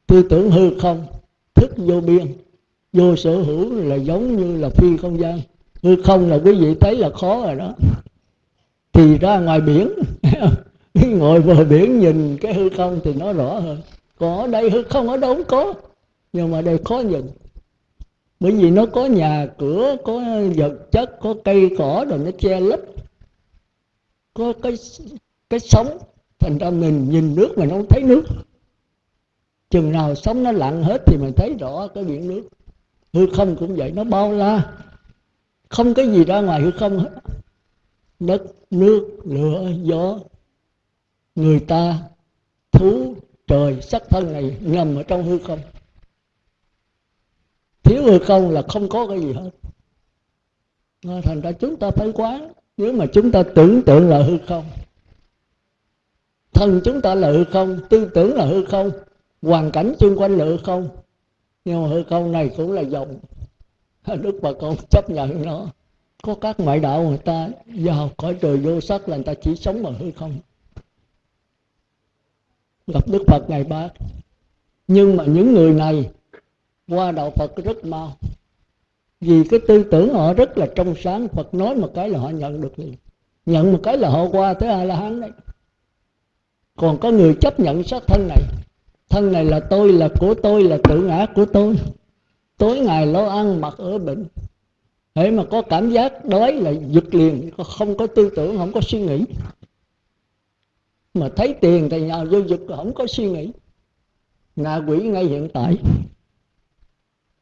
Tư tưởng hư không, thức vô biên. Vô sở hữu là giống như là phi không gian. Hư không là quý vị thấy là khó rồi đó. Thì ra ngoài biển, ngồi bờ biển nhìn cái hư không thì nó rõ hơn. Còn ở đây, hư không ở đâu cũng có, nhưng mà đây khó nhìn. Bởi vì nó có nhà cửa, có vật chất, có cây cỏ rồi nó che lấp. Có cái cái sống, thành ra mình nhìn nước mà nó không thấy nước chừng nào sống nó lặng hết thì mình thấy rõ cái biển nước. Hư không cũng vậy, nó bao la. Không cái gì ra ngoài hư không hết. Đất, nước, lửa, gió, người ta, thú, trời, sắc thân này nằm ở trong hư không. Thiếu hư không là không có cái gì hết. Thành ra chúng ta phải quán, nếu mà chúng ta tưởng tượng là hư không, thân chúng ta là hư không, tư tưởng là hư không hoàn cảnh xung quanh hư không? Nhưng mà hư không này cũng là dòng đức bà con chấp nhận nó. Có các ngoại đạo người ta vào cõi trời vô sắc là người ta chỉ sống bằng hư không? Gặp đức phật ngày bác. Nhưng mà những người này, qua đạo phật rất mau. Vì cái tư tưởng họ rất là trong sáng, phật nói một cái là họ nhận được liền. Nhận một cái là họ qua tới a la hán đấy. Còn có người chấp nhận xác thân này thân này là tôi, là của tôi, là tự ngã của tôi. Tối ngày lo ăn mặc ở bệnh. Thế mà có cảm giác đói là giật liền, không có tư tưởng, không có suy nghĩ. Mà thấy tiền thì nhào vô giật, không có suy nghĩ. Ngạ quỷ ngay hiện tại.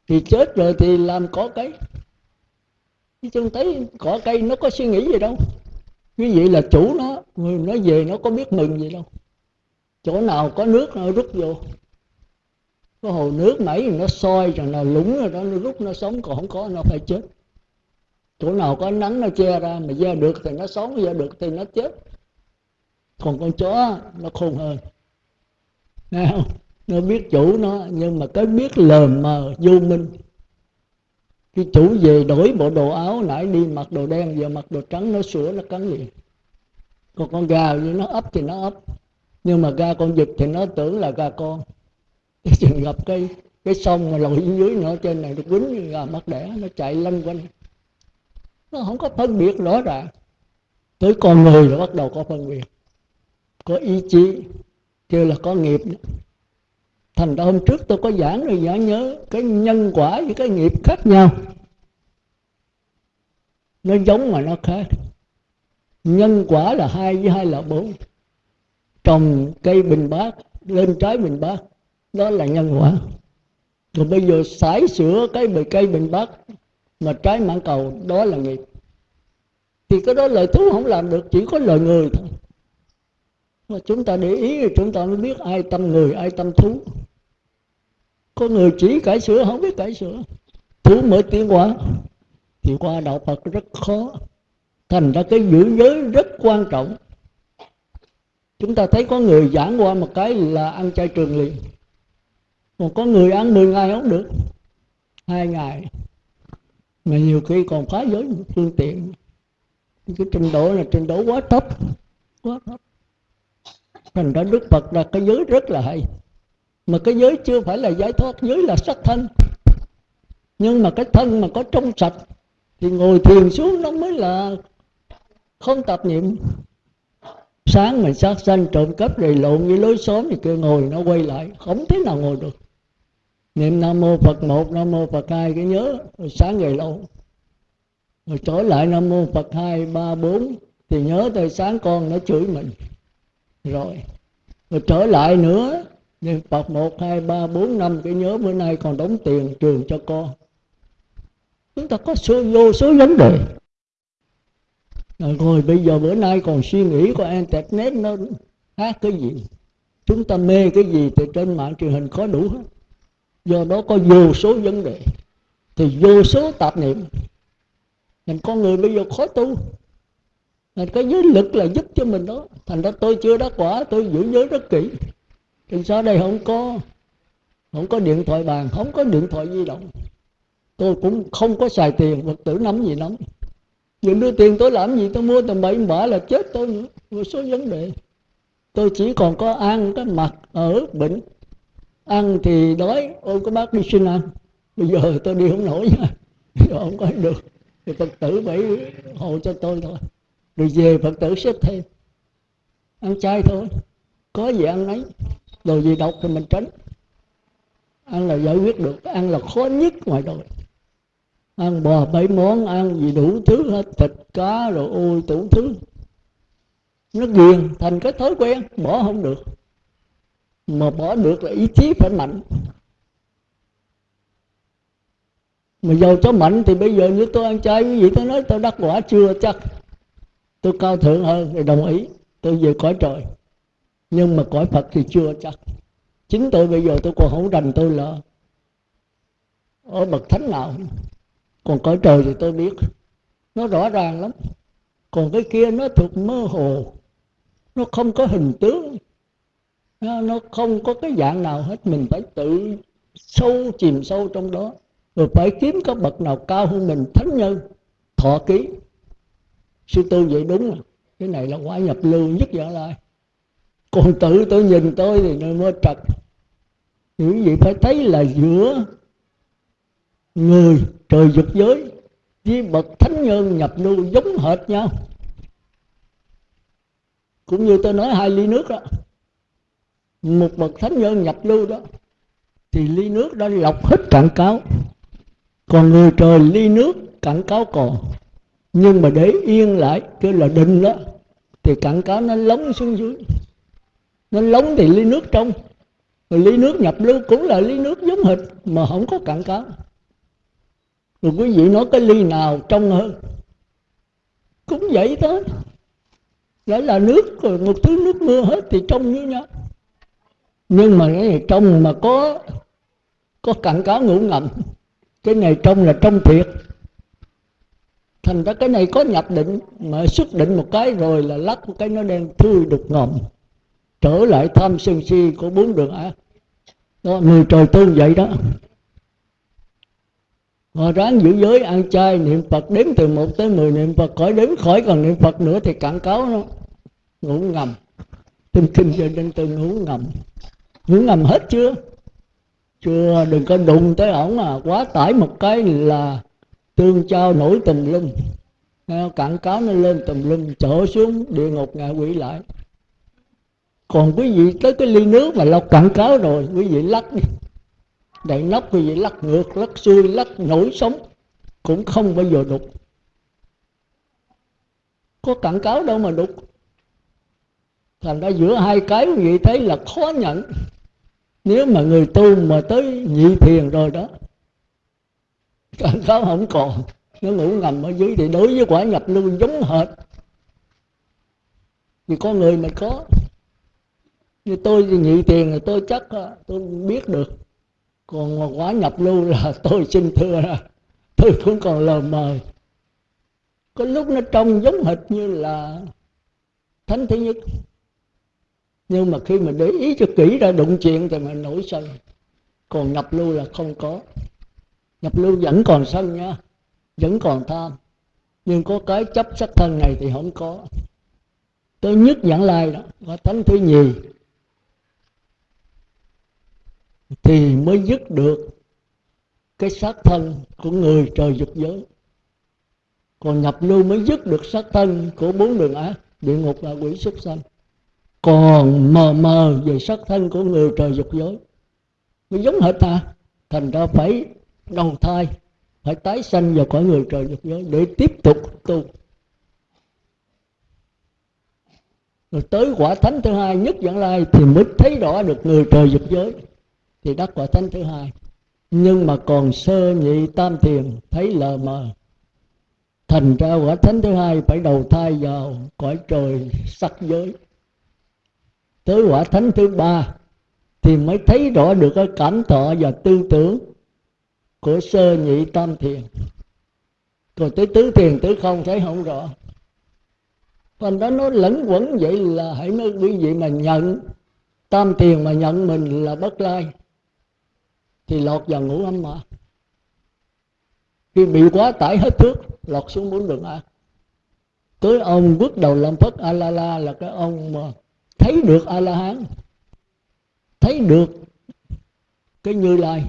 Thì chết rồi thì làm cỏ cây. Chứ không thấy cỏ cây nó có suy nghĩ gì đâu. Cái gì là chủ nó, người nó về nó có biết mừng gì đâu chỗ nào có nước nó rút vô. Có hồ nước mấy nó soi rồi nó lúng rồi đó, nó rút, nó sống, còn không có nó phải chết. Chỗ nào có nắng nó che ra mà ra được thì nó sống ra được thì nó chết. Còn con chó nó khôn hơn. Nghe không? nó biết chủ nó, nhưng mà cái biết lờ mờ, vô minh. Cái chủ về đổi bộ đồ áo, nãy đi mặc đồ đen, giờ mặc đồ trắng, nó sửa, nó cắn liền. Còn con gà như nó ấp thì nó ấp nhưng mà ra con vịt thì nó tưởng là ra con. Cái chừng gặp cái cái sông mà lội dưới nó trên này nó quýnh như gà mắt đẻ, nó chạy lanh quanh. Nó không có phân biệt rõ ràng. Tới con người là bắt đầu có phân biệt. Có ý chí, kêu là có nghiệp thành ra hôm trước tôi có giảng rồi, giảng nhớ cái nhân quả với cái nghiệp khác nhau. Nó giống mà nó khác. Nhân quả là hai với hai là bốn trồng cây bình bát lên trái bình bát đó là nhân quả. Rồi bây giờ sải sửa cái bề cây bình bát mà trái mãn cầu, đó là nghiệp. Thì cái đó lời thú không làm được, chỉ có lời người thôi. Mà chúng ta để ý thì chúng ta mới biết ai tâm người, ai tâm thú. Có người chỉ cải sửa, không biết cải sửa. Thú mới tiến hóa. Thì qua đạo phật rất khó. Thành ra cái giữ giới rất quan trọng chúng ta thấy có người giảng qua một cái là ăn chay trường liền. Còn có người ăn 10 ngày không được. Hai ngày. Mà nhiều khi còn phá giới phương tiện. Cái trình độ là trình độ quá thấp. Quá thấp. Thành ra đức phật là cái giới rất là hay. Mà cái giới chưa phải là giải thoát, giới là sắc thân nhưng mà cái thân mà có trong sạch, thì ngồi thiền xuống nó mới là không tạp niệm sáng mình sát sanh trộm cắp rồi lộn với lối xóm thì kêu ngồi, nó quay lại. Không thế nào ngồi được. Niệm nam mô phật một, nam mô phật hai, cái nhớ, rồi sáng ngày lâu. Rồi trở lại nam mô phật hai, ba, bốn, thì nhớ tới sáng con nó chửi mình. Rồi rồi trở lại nữa. Niệm phật một, hai, ba, bốn, năm, cái nhớ bữa nay còn đóng tiền trường cho con. Chúng ta có số vô, số vấn đề rồi bây giờ bữa nay còn suy nghĩ của internet nó hát cái gì? Chúng ta mê cái gì thì trên mạng truyền hình có đủ hết. Do đó có vô số vấn đề. Thì vô số tạp niệm. Thành con người bây giờ khó tu. Thành cái giới lực là giúp cho mình đó. Thành ra tôi chưa đắc quả, tôi giữ giới rất kỹ. Thì sau đây không có không có điện thoại bàn, không có điện thoại di động. Tôi cũng không có xài tiền, vật tử nắm gì nắm những đưa tiền tôi làm gì tôi mua tầm bậy bạ là chết tôi nữa. Một số vấn đề. Tôi chỉ còn có ăn cái mặt ở, bệnh. Ăn thì đói, ôi, có bác đi xin ăn. Bây giờ tôi đi không nổi nha. Giờ không có được. Thì phật tử phải hộ cho tôi thôi. Rồi về phật tử xếp thêm. Ăn chay thôi. Có gì ăn nấy. Đồ gì độc thì mình tránh. Ăn là giải quyết được. Ăn là khó nhất ngoài đời ăn bò bảy món, ăn gì đủ thứ hết, thịt, cá rồi ôi đủ thứ. Nó ghiền thành cái thói quen, bỏ không được. Mà bỏ được là ý chí phải mạnh. Mà giàu cho mạnh thì bây giờ như tôi ăn chay quý vị tôi nói tôi đắc quả chưa chắc. Tôi cao thượng hơn thì đồng ý, tôi về cõi trời. Nhưng mà cõi phật thì chưa chắc. Chính tôi bây giờ tôi còn không rành tôi là ở bậc thánh nào còn cõi trời thì tôi biết. Nó rõ ràng lắm. Còn cái kia nó thuộc mơ hồ. Nó không có hình tướng. Nó không có cái dạng nào hết. Mình phải tự sâu chìm sâu trong đó. Rồi phải kiếm có bậc nào cao hơn mình. Thánh nhân, thọ ký. Sư tư vậy đúng rồi cái này là quả nhập lưu nhất dạng lại còn tự tôi nhìn tôi thì nó mới trật. Những gì phải thấy là giữa người trời dục giới, với bậc thánh nhân nhập lưu giống hệt nhau. Cũng như tôi nói hai ly nước đó, một bậc thánh nhân nhập lưu đó, thì ly nước đã lọc hết cạn cáo. Còn người trời ly nước, cạn cáo còn. Nhưng mà để yên lại, kêu là định đó, thì cạn cáo nó lóng xuống dưới. Nó lóng thì ly nước trong. Rồi ly nước nhập lưu cũng là ly nước giống hệt, mà không có cạn cáo rồi quý vị nói cái ly nào trong hơn cũng vậy đó. đó là nước rồi một thứ nước mưa hết thì trong như nhau. Nhưng mà cái này trong mà có có cặn cáo ngủ ngầm. Cái này trong là trong thiệt. Thành ra cái này có nhập định mà xuất định một cái rồi là lắc một cái nó đen thui đục ngầm, trở lại tham sân si của bốn đường ác. Đó người trời tương vậy đó họ ráng giữ giới ăn chay, niệm phật đếm từ một tới mười, niệm phật khỏi đếm khỏi, còn niệm phật nữa thì cạn cáo nó. Ngủ ngầm. Tin kinh cho nên tôi ngủ ngầm. Ngủ ngầm hết chưa? Chưa, đừng có đụng tới ổng à. Quá tải một cái là tương trao nổi tùm lum. Cạn cáo nó lên tùm lum trở xuống địa ngục ngạ quỷ lại. Còn quý vị tới cái ly nước mà lọc cạn cáo rồi, quý vị lắc đi đậy nắp quý vị lắc ngược, lắc xuôi, lắc nổi sống cũng không bao giờ đục. Có cảnh cáo đâu mà đục. Thành ra giữa hai cái quý vị thấy là khó nhận. Nếu mà người tu mà tới nhị thiền rồi đó, cảnh cáo không còn. Nó ngủ ngầm ở dưới thì đối với quả nhập lưu giống hệt. Vì con người mà có. Như tôi thì nhị tiền thì tôi chắc à, tôi biết được còn quá nhập lưu là tôi xin thưa là tôi cũng còn lờ mờ. Có lúc nó trông giống hệt như là thánh thứ nhất. Nhưng mà khi mà để ý cho kỹ ra đụng chuyện thì mình nổi sân còn nhập lưu là không có. Nhập lưu vẫn còn sân nha, vẫn còn tham. Nhưng có cái chấp sắc thân này thì không có. Tôi nhất dẫn lai đó và thánh thứ nhì thì mới dứt được cái xác thân của người trời dục giới. Còn nhập lưu mới dứt được xác thân của bốn đường ác, địa ngục và quỷ súc sanh. Còn mờ mờ về xác thân của người trời dục giới mới giống hệt ta, thành ra phải đầu thai, phải tái sanh vào cõi người trời dục giới để tiếp tục tu. Rồi tới quả thánh thứ hai, nhất dẫn lai thì mới thấy rõ được người trời dục giới thì đắc quả thánh thứ hai, nhưng mà còn sơ nhị tam thiền thấy lờ mờ. Thành ra quả thánh thứ hai phải đầu thai vào cõi trời sắc giới. Tới quả thánh thứ ba thì mới thấy rõ được cái cảm thọ và tư tưởng của sơ nhị tam thiền. Còn tới tứ thiền, tứ không thấy không rõ. Phần đó nó lẫn quẩn vậy là hãy nói quý vị mà nhận. Tam thiền mà nhận mình là bất lai thì lọt vào ngũ âm mà. Khi bị quá tải hết thước, lọt xuống bốn đường a. Tới ông bước đầu làm phất a la la là cái ông mà thấy được a la hán thấy được cái như lai.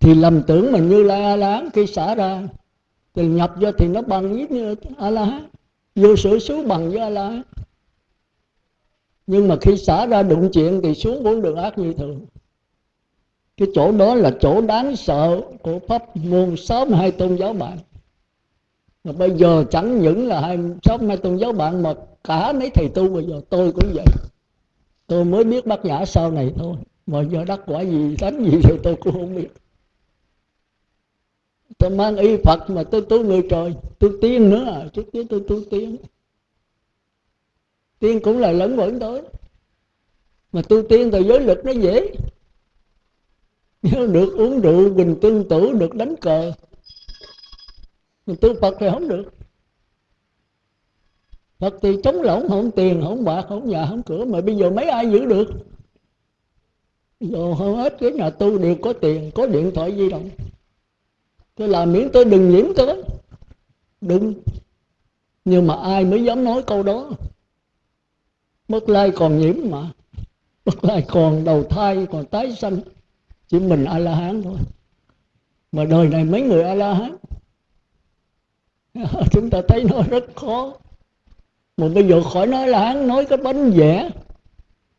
Thì lầm tưởng mà như lai a la hán khi xả ra, thì nhập vô thì nó bằng với như a la hán vô sự xứ bằng với a la hán nhưng mà khi xả ra đụng chuyện thì xuống bốn đường ác như thường cái chỗ đó là chỗ đáng sợ của pháp môn sáu hai tôn giáo bạn. Mà bây giờ chẳng những là hai sáu hai tôn giáo bạn, mà cả mấy thầy tu bây giờ, tôi cũng vậy. Tôi mới biết bác nhã sau này thôi. Mà giờ đắc quả gì, đánh gì thì tôi cũng không biết. Tôi mang y phật mà tôi tu người trời. Tôi tiên nữa à trước tiên tôi tu tiên. Tiên cũng là lẫn vẫn tới. Mà tu tiên thì giới lực nó dễ được uống rượu bình tương tử được đánh cờ. Mình tu phật thì không được. Phật thì chống lỏng không tiền không bạc không nhà không cửa, mà bây giờ mấy ai giữ được? Giờ hầu hết cái nhà tu đều có tiền, có điện thoại di động. Tôi làm miễn tôi đừng nhiễm tới đừng. Nhưng mà ai mới dám nói câu đó? Mất lai còn nhiễm mà. Mất lai còn đầu thai, còn tái sanh chỉ mình a la hán thôi. Mà đời này mấy người a la hán chúng ta thấy nó rất khó. Mà bây giờ khỏi nói là hán nói cái bánh vẽ,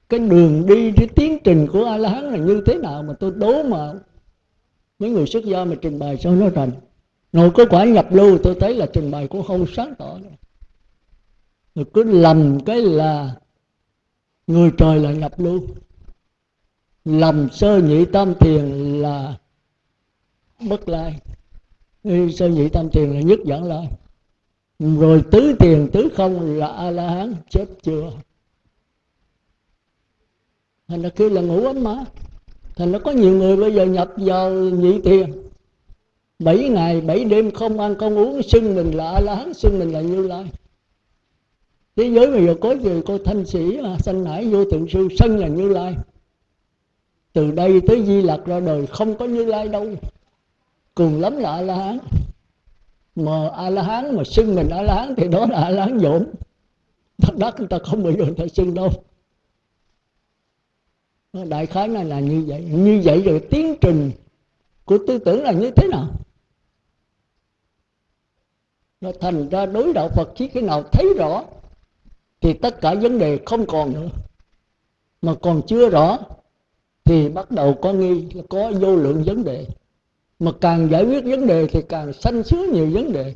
cái đường đi, cái tiến trình của a la hán là như thế nào mà tôi đố mà mấy người xuất gia mà trình bày cho nó rành? Rồi có quả nhập lưu, tôi thấy là trình bày cũng không sáng tỏ nữa. Rồi cứ lầm cái là người trời là nhập lưu lầm sơ nhị tam thiền là bất lai. Sơ nhị tam thiền là nhất dẫn lai. Rồi tứ tiền tứ không là a la hán chết chưa? Thành ra kêu là ngủ ấm má. Thành ra có nhiều người bây giờ nhập vào nhị tiền bảy ngày, bảy đêm không ăn, không uống, xưng mình là a la hán xưng mình là như lai. Thế giới bây giờ có gì? Cô thanh sĩ sanh nải vô thượng sư sân là như lai từ đây tới di lặc ra đời không có như lai đâu. Cùng lắm là a la hán mà a la hán mà xưng mình a la hán thì đó là a la hán dỗn. Thật đắc người ta không bao giờ người ta xưng đâu. Đại khái này là như vậy. Như vậy rồi tiến trình của tư tưởng là như thế nào? Nó thành ra đối đạo phật chỉ khi nào thấy rõ thì tất cả vấn đề không còn nữa. Mà còn chưa rõ thì bắt đầu có nghi, có vô lượng vấn đề. Mà càng giải quyết vấn đề thì càng sanh sứa nhiều vấn đề.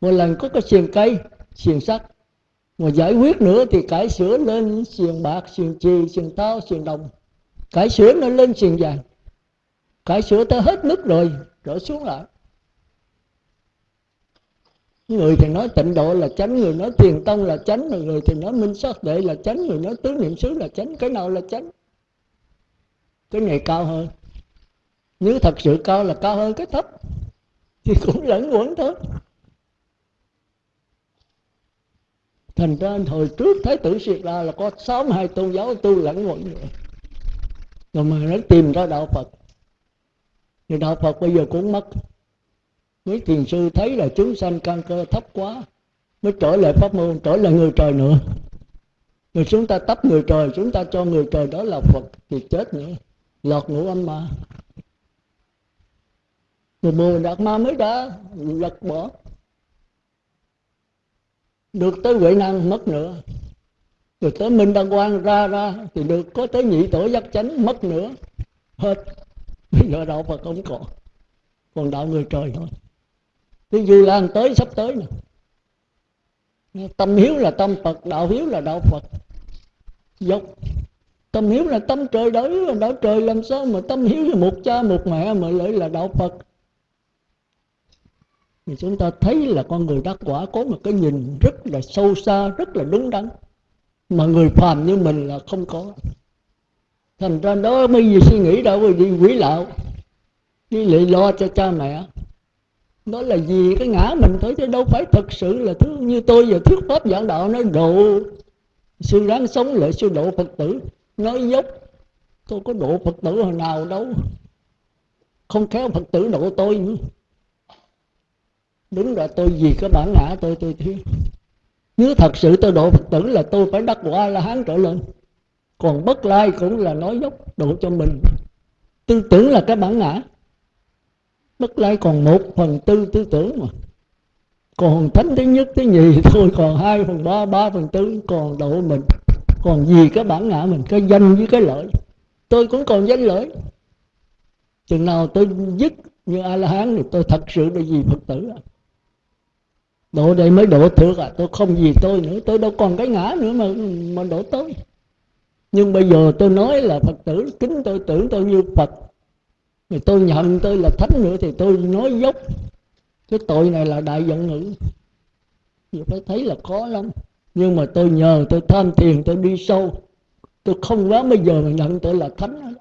Một lần có cái xiềng cây, xiềng sắt. Mà giải quyết nữa thì cải sửa lên xiềng bạc, xiềng chì xiềng tao, xiềng đồng. Cải sửa nó lên xiềng vàng. Cải sửa tới hết mức rồi trở xuống lại. Người thì nói tịnh độ là chánh, người nói thiền tông là chánh người thì nói minh sát đệ là chánh, người nói tứ niệm xứ là chánh, cái nào là chánh? Cái này cao hơn. Nếu thật sự cao là cao hơn cái thấp, thì cũng lẫn quẩn thôi. Thành ra hồi trước thái tử siết ra là có sáu hai tôn giáo tu lẫn quẩn rồi rồi mà nó tìm ra đạo phật. Thì đạo phật bây giờ cũng mất. Mấy thiền sư thấy là chúng sanh căn cơ thấp quá, mới trở lại pháp môn, trở lại người trời nữa. Rồi chúng ta tấp người trời, chúng ta cho người trời đó là phật thì chết nữa lọt ngũ âm mà rồi mười đạt ma mới đã lật bỏ. Được tới huệ năng mất nữa. Rồi tới minh đăng quan ra ra, thì được có tới nhị tổ giác chánh mất nữa. Hết. Bây giờ đạo phật không còn. Còn đạo người trời thôi. Thì dù lan tới, sắp tới nè. Tâm hiếu là tâm phật, đạo hiếu là đạo phật. Dốc tâm hiếu là tâm trời đối là đạo trời làm sao mà tâm hiếu với một cha, một mẹ mà lại là đạo phật? Thì chúng ta thấy là con người đắc quả có một cái nhìn rất là sâu xa, rất là đúng đắn. Mà người phàm như mình là không có. Thành ra đó mới gì suy nghĩ đâu đi quỷ lạo đi lì lo cho cha mẹ. Đó là gì cái ngã mình thôi, chứ đâu phải thật sự là thứ như tôi giờ thuyết pháp giảng đạo nói độ. Sư ráng sống lại sư độ phật tử nói dốc, tôi có độ phật tử hồi nào đâu. Không khéo phật tử độ tôi nữa. Đúng là tôi vì cái bản ngã tôi tôi thiếu. Nếu thật sự tôi độ phật tử là tôi phải đắc quả la hán trở lên. Còn bất lai cũng là nói dốc, độ cho mình. Tư tưởng là cái bản ngã. Bất lai còn một phần tư tư tưởng mà. Còn thánh thứ nhất, thứ nhì, thôi còn hai phần ba ba phần tư còn độ mình còn gì cái bản ngã mình, cái danh với cái lợi. Tôi cũng còn danh lợi. Chừng nào tôi dứt như a la hán thì tôi thật sự là gì phật tử à độ đây mới độ thượng à tôi không gì tôi nữa, tôi đâu còn cái ngã nữa mà mà độ tôi. Nhưng bây giờ tôi nói là phật tử, kính tôi, tưởng tôi như phật. Thì tôi nhận tôi là thánh nữa thì tôi nói dốc. Cái tội này là đại giận ngữ. Thì phải thấy là khó lắm nhưng mà tôi nhờ, tôi tham thiền tôi đi sâu. Tôi không quá bây giờ mà nhận tôi là thánh.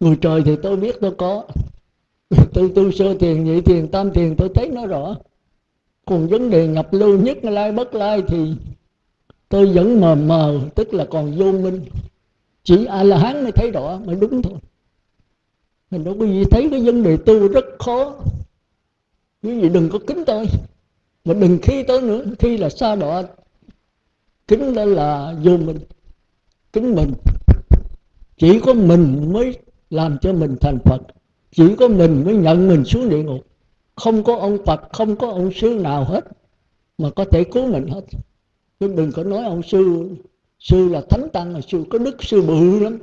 Người trời thì tôi biết tôi có. Tôi tu sơ thiền nhị thiền tam thiền tôi thấy nó rõ. Còn vấn đề nhập lưu nhất lai, bất lai thì tôi vẫn mờ mờ, tức là còn vô minh. Chỉ a la hán mới thấy rõ, mới đúng thôi. Mình đâu có gì thấy cái vấn đề tu rất khó. Quý vị đừng có kính tôi. Mà đừng khi tôi nữa, khi là xa đọa kính đó là vô minh. Kính mình. Chỉ có mình mới làm cho mình thành phật. Chỉ có mình mới nhận mình xuống địa ngục. Không có ông phật, không có ông sư nào hết mà có thể cứu mình hết. Chứ đừng có nói ông sư sư là thánh tăng là sư có đức, sư bự lắm.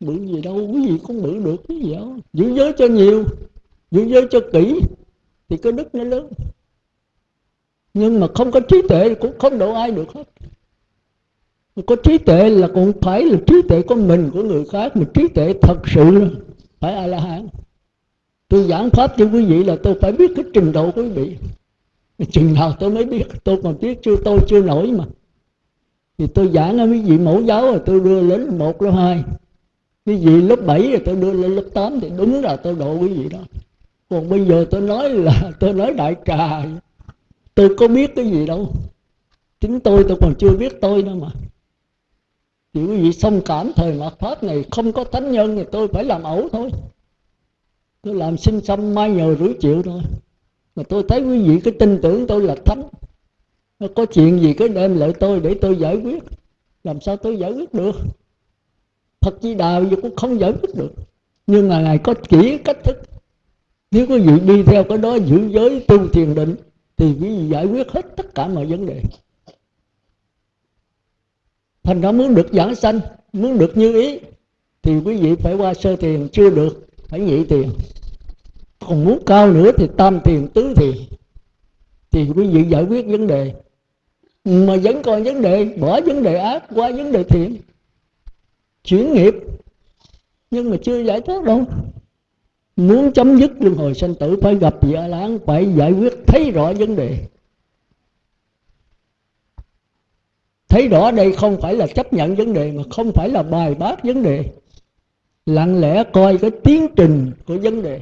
Bự gì đâu, quý vị cũng bự được cái gì đâu giữ giới cho nhiều, giữ giới cho kỹ thì có đức nó lớn nhưng mà không có trí tuệ cũng không độ ai được hết. Có trí tuệ là cũng phải là trí tuệ của mình, của người khác, mà trí tuệ thật sự phải a la hán tôi giảng pháp cho quý vị là tôi phải biết cái trình độ quý vị. Chừng nào tôi mới biết, tôi còn biết chưa, tôi chưa nổi mà. Thì tôi giảng ở quý vị mẫu giáo rồi tôi đưa lên một, lớp hai. Quý vị lớp 7 rồi tôi đưa lên lớp 8 thì đúng là tôi độ quý vị đó. Còn bây giờ tôi nói là, tôi nói đại trà tôi có biết cái gì đâu. Chính tôi tôi còn chưa biết tôi nữa mà. Chỉ quý vị thông cảm thời mạt pháp này không có thánh nhân thì tôi phải làm ẩu thôi. Tôi làm sinh xăm mai nhờ rủi triệu thôi. Mà tôi thấy quý vị cái tin tưởng tôi là thánh. Có chuyện gì cứ đem lại tôi để tôi giải quyết. Làm sao tôi giải quyết được? Phật Di Đà giờ cũng không giải quyết được. Nhưng mà ngài có chỉ cách thức. Nếu quý vị đi theo cái đó giữ giới tu thiền định thì quý vị giải quyết hết tất cả mọi vấn đề. Thành ra muốn được giảng sanh, muốn được như ý, thì quý vị phải qua sơ thiền, chưa được phải nhị thiền. Còn muốn cao nữa thì tam thiền, tứ thiền. Thì quý vị giải quyết vấn đề. Mà vẫn còn vấn đề, bỏ vấn đề ác qua vấn đề thiện chuyển nghiệp. Nhưng mà chưa giải thoát đâu muốn chấm dứt luân hồi sanh tử, phải gặp vị a lán phải giải quyết, thấy rõ vấn đề. Thấy rõ đây không phải là chấp nhận vấn đề, mà không phải là bài bác vấn đề. Lặng lẽ coi cái tiến trình của vấn đề.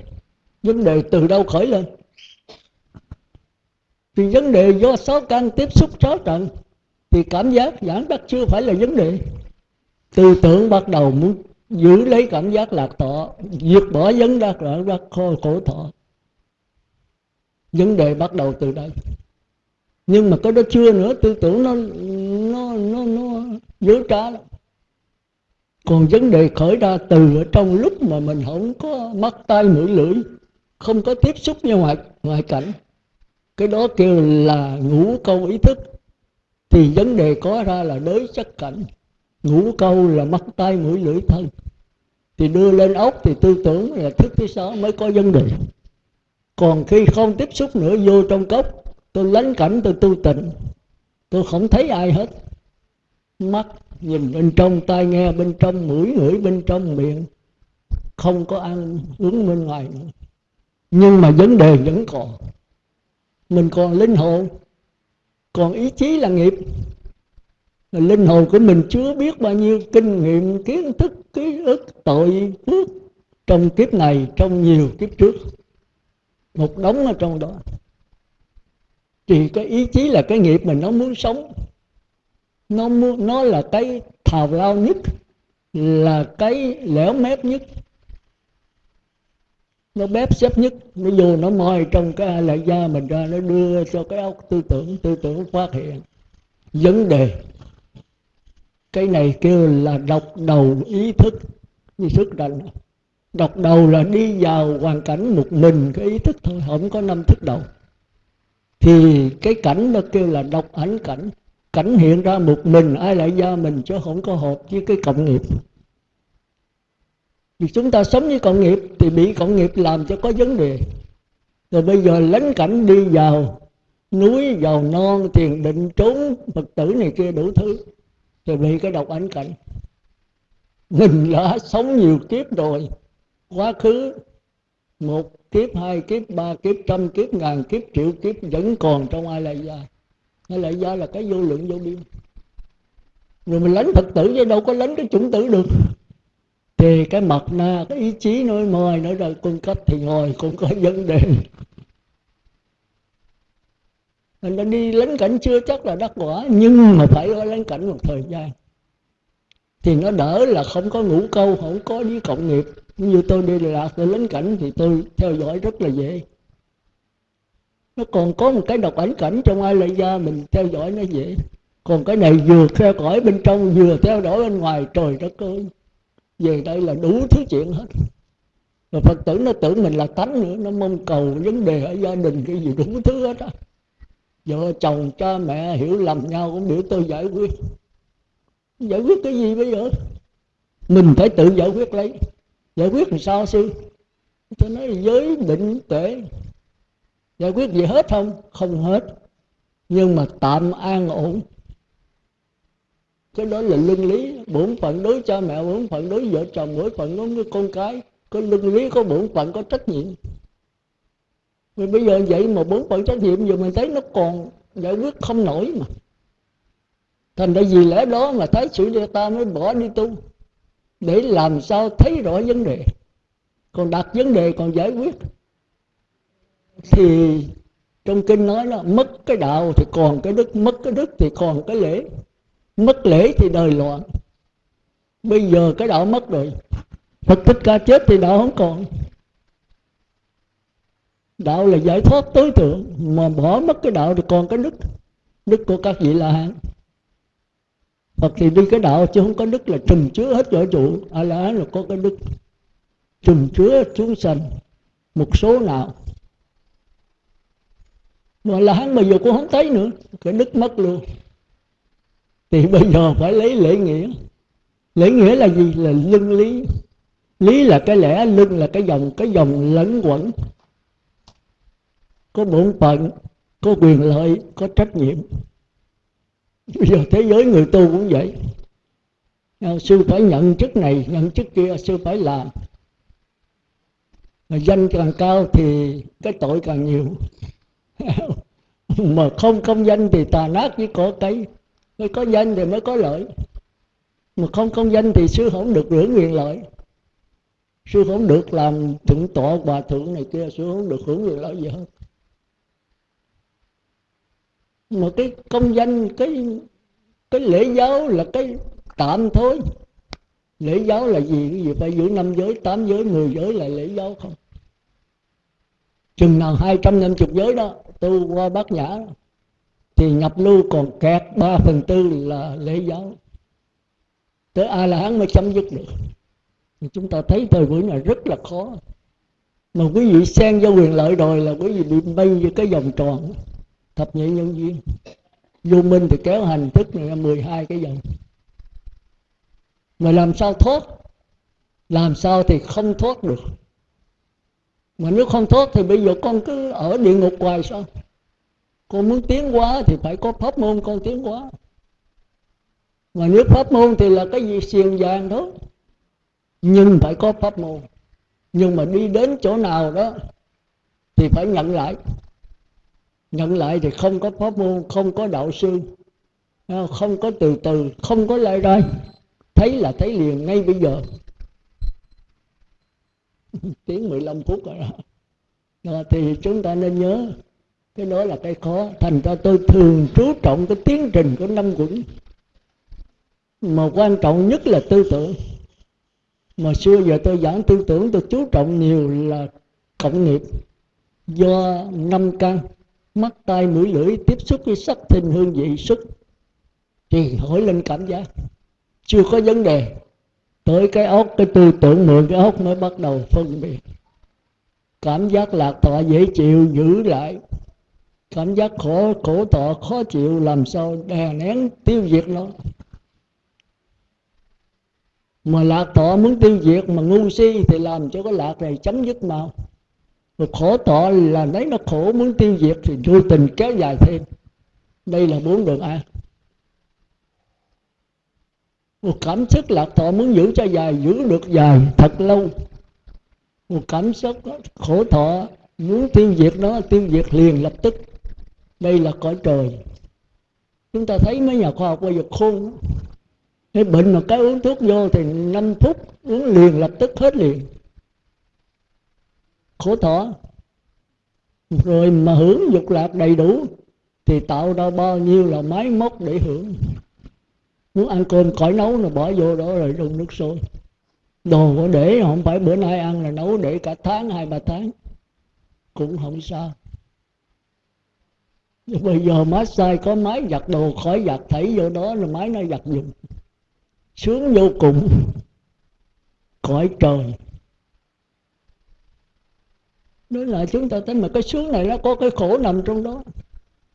Vấn đề từ đâu khởi lên? Thì vấn đề do sáu căn tiếp xúc sáu trận, thì cảm giác giảng đắc chưa phải là vấn đề. Tư tưởng bắt đầu muốn giữ lấy cảm giác lạc thọ diệt bỏ vấn đắc lạc đắc khổ, khổ thọ. Vấn đề bắt đầu từ đây. Nhưng mà cái đó chưa nữa tư tưởng nó nó nó nó dối trá lắm. Còn vấn đề khởi ra từ ở trong lúc mà mình không có mắt tay mũi lưỡi không có tiếp xúc với ngoại ngoại cảnh cái đó kêu là ngũ câu ý thức. Thì vấn đề có ra là đối chất cảnh ngũ câu là mắt tay mũi, lưỡi, thân. Thì đưa lên ốc thì tư tưởng là thức thứ sáu mới có vấn đề. Còn khi không tiếp xúc nữa, vô trong cốc, tôi lánh cảnh, tôi tu tịnh. Tôi không thấy ai hết. Mắt nhìn bên trong, tai nghe bên trong, mũi ngửi bên trong, miệng. Không có ăn uống bên ngoài nữa. Nhưng mà vấn đề vẫn còn. Mình còn linh hồn. Còn ý chí là nghiệp linh hồn của mình chưa biết bao nhiêu kinh nghiệm, kiến thức, ký ức, tội phước trong kiếp này, trong nhiều kiếp trước. Một đống ở trong đó. Thì cái ý chí là cái nghiệp mình nó muốn sống. Nó muốn, nó là cái thào lao nhất, là cái lẻo mép nhất. Nó bếp xếp nhất. Nó vô nó moi trong cái lại da mình ra, nó đưa cho cái óc tư tưởng tư tưởng phát hiện vấn đề cái này kêu là độc đầu ý thức. Như sức đành độc đầu là đi vào hoàn cảnh một mình, cái ý thức thôi, không có năm thức đầu. Thì cái cảnh nó kêu là độc ảnh cảnh. Cảnh hiện ra một mình, ai lại ra mình chứ không có hợp với cái cộng nghiệp. Vì chúng ta sống với cộng nghiệp thì bị cộng nghiệp làm cho có vấn đề. Rồi bây giờ lánh cảnh đi vào núi, vào non thiền định, trốn, phật tử này kia đủ thứ thì bị cái độc ảnh cảnh mình đã sống nhiều kiếp rồi. Quá khứ, một kiếp, hai kiếp, ba kiếp, trăm kiếp, ngàn kiếp, triệu kiếp vẫn còn trong ai lại gia. Ai lại gia là cái vô lượng vô biên. Rồi mình lánh phật tử chứ đâu có lánh cái chủng tử được. Thì cái mật na, cái ý chí nói mời nói rồi cung cấp thì ngồi cũng có vấn đề mình đã đi lánh cảnh chưa chắc là đắc quả, nhưng mà phải ở lánh cảnh một thời gian. Thì nó đỡ là không có ngủ câu, không có đi cộng nghiệp. Như tôi đi lạc tôi lánh cảnh thì tôi theo dõi rất là dễ. Nó còn có một cái độc ảnh cảnh trong ai lại ra mình theo dõi nó dễ. Còn cái này vừa theo dõi bên trong, vừa theo dõi bên ngoài, trời đất ơi. Về đây là đủ thứ chuyện hết. Rồi phật tử nó tưởng mình là tánh nữa, nó mong cầu vấn đề ở gia đình cái gì đủ thứ hết á vợ chồng cha mẹ hiểu lầm nhau cũng để tôi giải quyết. Giải quyết cái gì bây giờ? Mình phải tự giải quyết lấy. Giải quyết làm sao sư? Tôi nói giới định tuệ. Giải quyết gì hết không? Không hết. Nhưng mà tạm an ổn. Cái đó là luân lý. Bổn phận đối cha mẹ, bổn phận đối vợ chồng, bổn phận đối với con cái. Có luân lý, có bổn phận, có trách nhiệm vì bây giờ vậy mà bốn phận trách nhiệm giờ mình thấy nó còn giải quyết không nổi mà. Thành ra vì lẽ đó mà thái sử địa ta mới bỏ đi tu, để làm sao thấy rõ vấn đề. Còn đặt vấn đề còn giải quyết. Thì trong kinh nói là mất cái đạo thì còn cái đức, mất cái đức thì còn cái lễ. Mất lễ thì đời loạn. Bây giờ cái đạo mất rồi. Phật thích ca chết thì đạo không còn đạo là giải thoát tối thượng, mà bỏ mất cái đạo thì còn cái đức đức của các vị là hán. Phật thì đi cái đạo chứ không có đức là trùm chứa hết võ trụ. A la hán là có cái đức trùm chứa chúng sanh một số nào. Mà là hắn bây giờ cũng không thấy nữa. Cái đức mất luôn. Thì bây giờ phải lấy lễ nghĩa. Lễ nghĩa là gì? Là lưng lý. Lý là cái lẽ, lưng là cái dòng cái dòng lẫn quẩn có bổn phận, có quyền lợi, có trách nhiệm. Bây giờ thế giới người tu cũng vậy. Sư phải nhận chức này, nhận chức kia, sư phải làm. Mà danh càng cao thì cái tội càng nhiều. Mà không công danh thì tà nát với cỏ cây mới có danh thì mới có lợi. Mà không công danh thì sư không được hưởng quyền lợi. Sư không được làm thượng tọa, hòa thượng này kia, sư không được hưởng quyền lợi gì hết mà cái công danh, cái cái lễ giáo là cái tạm thôi. Lễ giáo là gì? Cái gì phải giữ năm giới, tám giới, mười giới là lễ giáo không? Chừng nào hai trăm năm chục giới đó, tu qua bát nhã, thì nhập lưu còn kẹt ba phần tư là lễ giáo. Tới a la hán mới chấm dứt được. Thì chúng ta thấy thời buổi này rất là khó. Mà quý vị xen vô quyền lợi rồi là quý vị bị bay vô cái vòng tròn thập nhị nhân duyên. Vô minh thì kéo hành thức này là 12 cái dòng. Mà làm sao thoát? Làm sao thì không thoát được. Mà nếu không thoát thì bây giờ con cứ ở địa ngục hoài sao? Con muốn tiến hóa thì phải có pháp môn con tiến hóa. Mà nếu pháp môn thì là cái gì? Xiềng vàng thôi nhưng phải có pháp môn. Nhưng mà đi đến chỗ nào đó thì phải nhận lại nhận lại thì không có pháp môn, không có đạo sư à, không có từ từ, không có lại đây thấy là thấy liền ngay bây giờ. Tiếng 15 phút rồi đó. đó thì chúng ta nên nhớ, cái đó là cái khó. Thành ra tôi thường chú trọng cái tiến trình của năm quẩn. Mà quan trọng nhất là tư tưởng. Mà xưa giờ tôi giảng tư tưởng, tôi chú trọng nhiều là cộng nghiệp do năm căn mắt tai mũi lưỡi tiếp xúc với sắc thinh hương vị xúc thì hỏi lên cảm giác. Chưa có vấn đề. Tới cái óc cái tư tưởng mượn cái óc mới bắt đầu phân biệt. Cảm giác lạc thọ dễ chịu, giữ lại. Cảm giác khổ khổ thọ khó chịu, làm sao đè nén tiêu diệt nó? Mà lạc thọ muốn tiêu diệt mà ngu si thì làm cho cái lạc này chấm dứt mau rồi khổ thọ là lấy nó khổ, muốn tiêu diệt thì vô tình kéo dài thêm. Đây là bốn đường an một cảm xúc lạc thọ muốn giữ cho dài, giữ được dài thật lâu. Một cảm xúc khổ thọ muốn tiêu diệt nó, tiêu diệt liền lập tức. Đây là cõi trời. Chúng ta thấy mấy nhà khoa học bây giờ khôn. Cái bệnh mà cái uống thuốc vô thì 5 phút uống liền lập tức hết liền khổ thọ. Rồi mà hưởng dục lạc đầy đủ, thì tạo ra bao nhiêu là máy móc để hưởng. Muốn ăn cơm khỏi nấu là bỏ vô đó rồi đun nước sôi. Đồ có để không phải bữa nay ăn là nấu để cả tháng, hai, ba tháng. Cũng không sao. Nhưng bây giờ massage có máy giặt đồ khỏi giặt, thảy vô đó là máy nó giặt dùng sướng vô cùng. Cõi trời đó là chúng ta thấy mà cái sướng này nó có cái khổ nằm trong đó.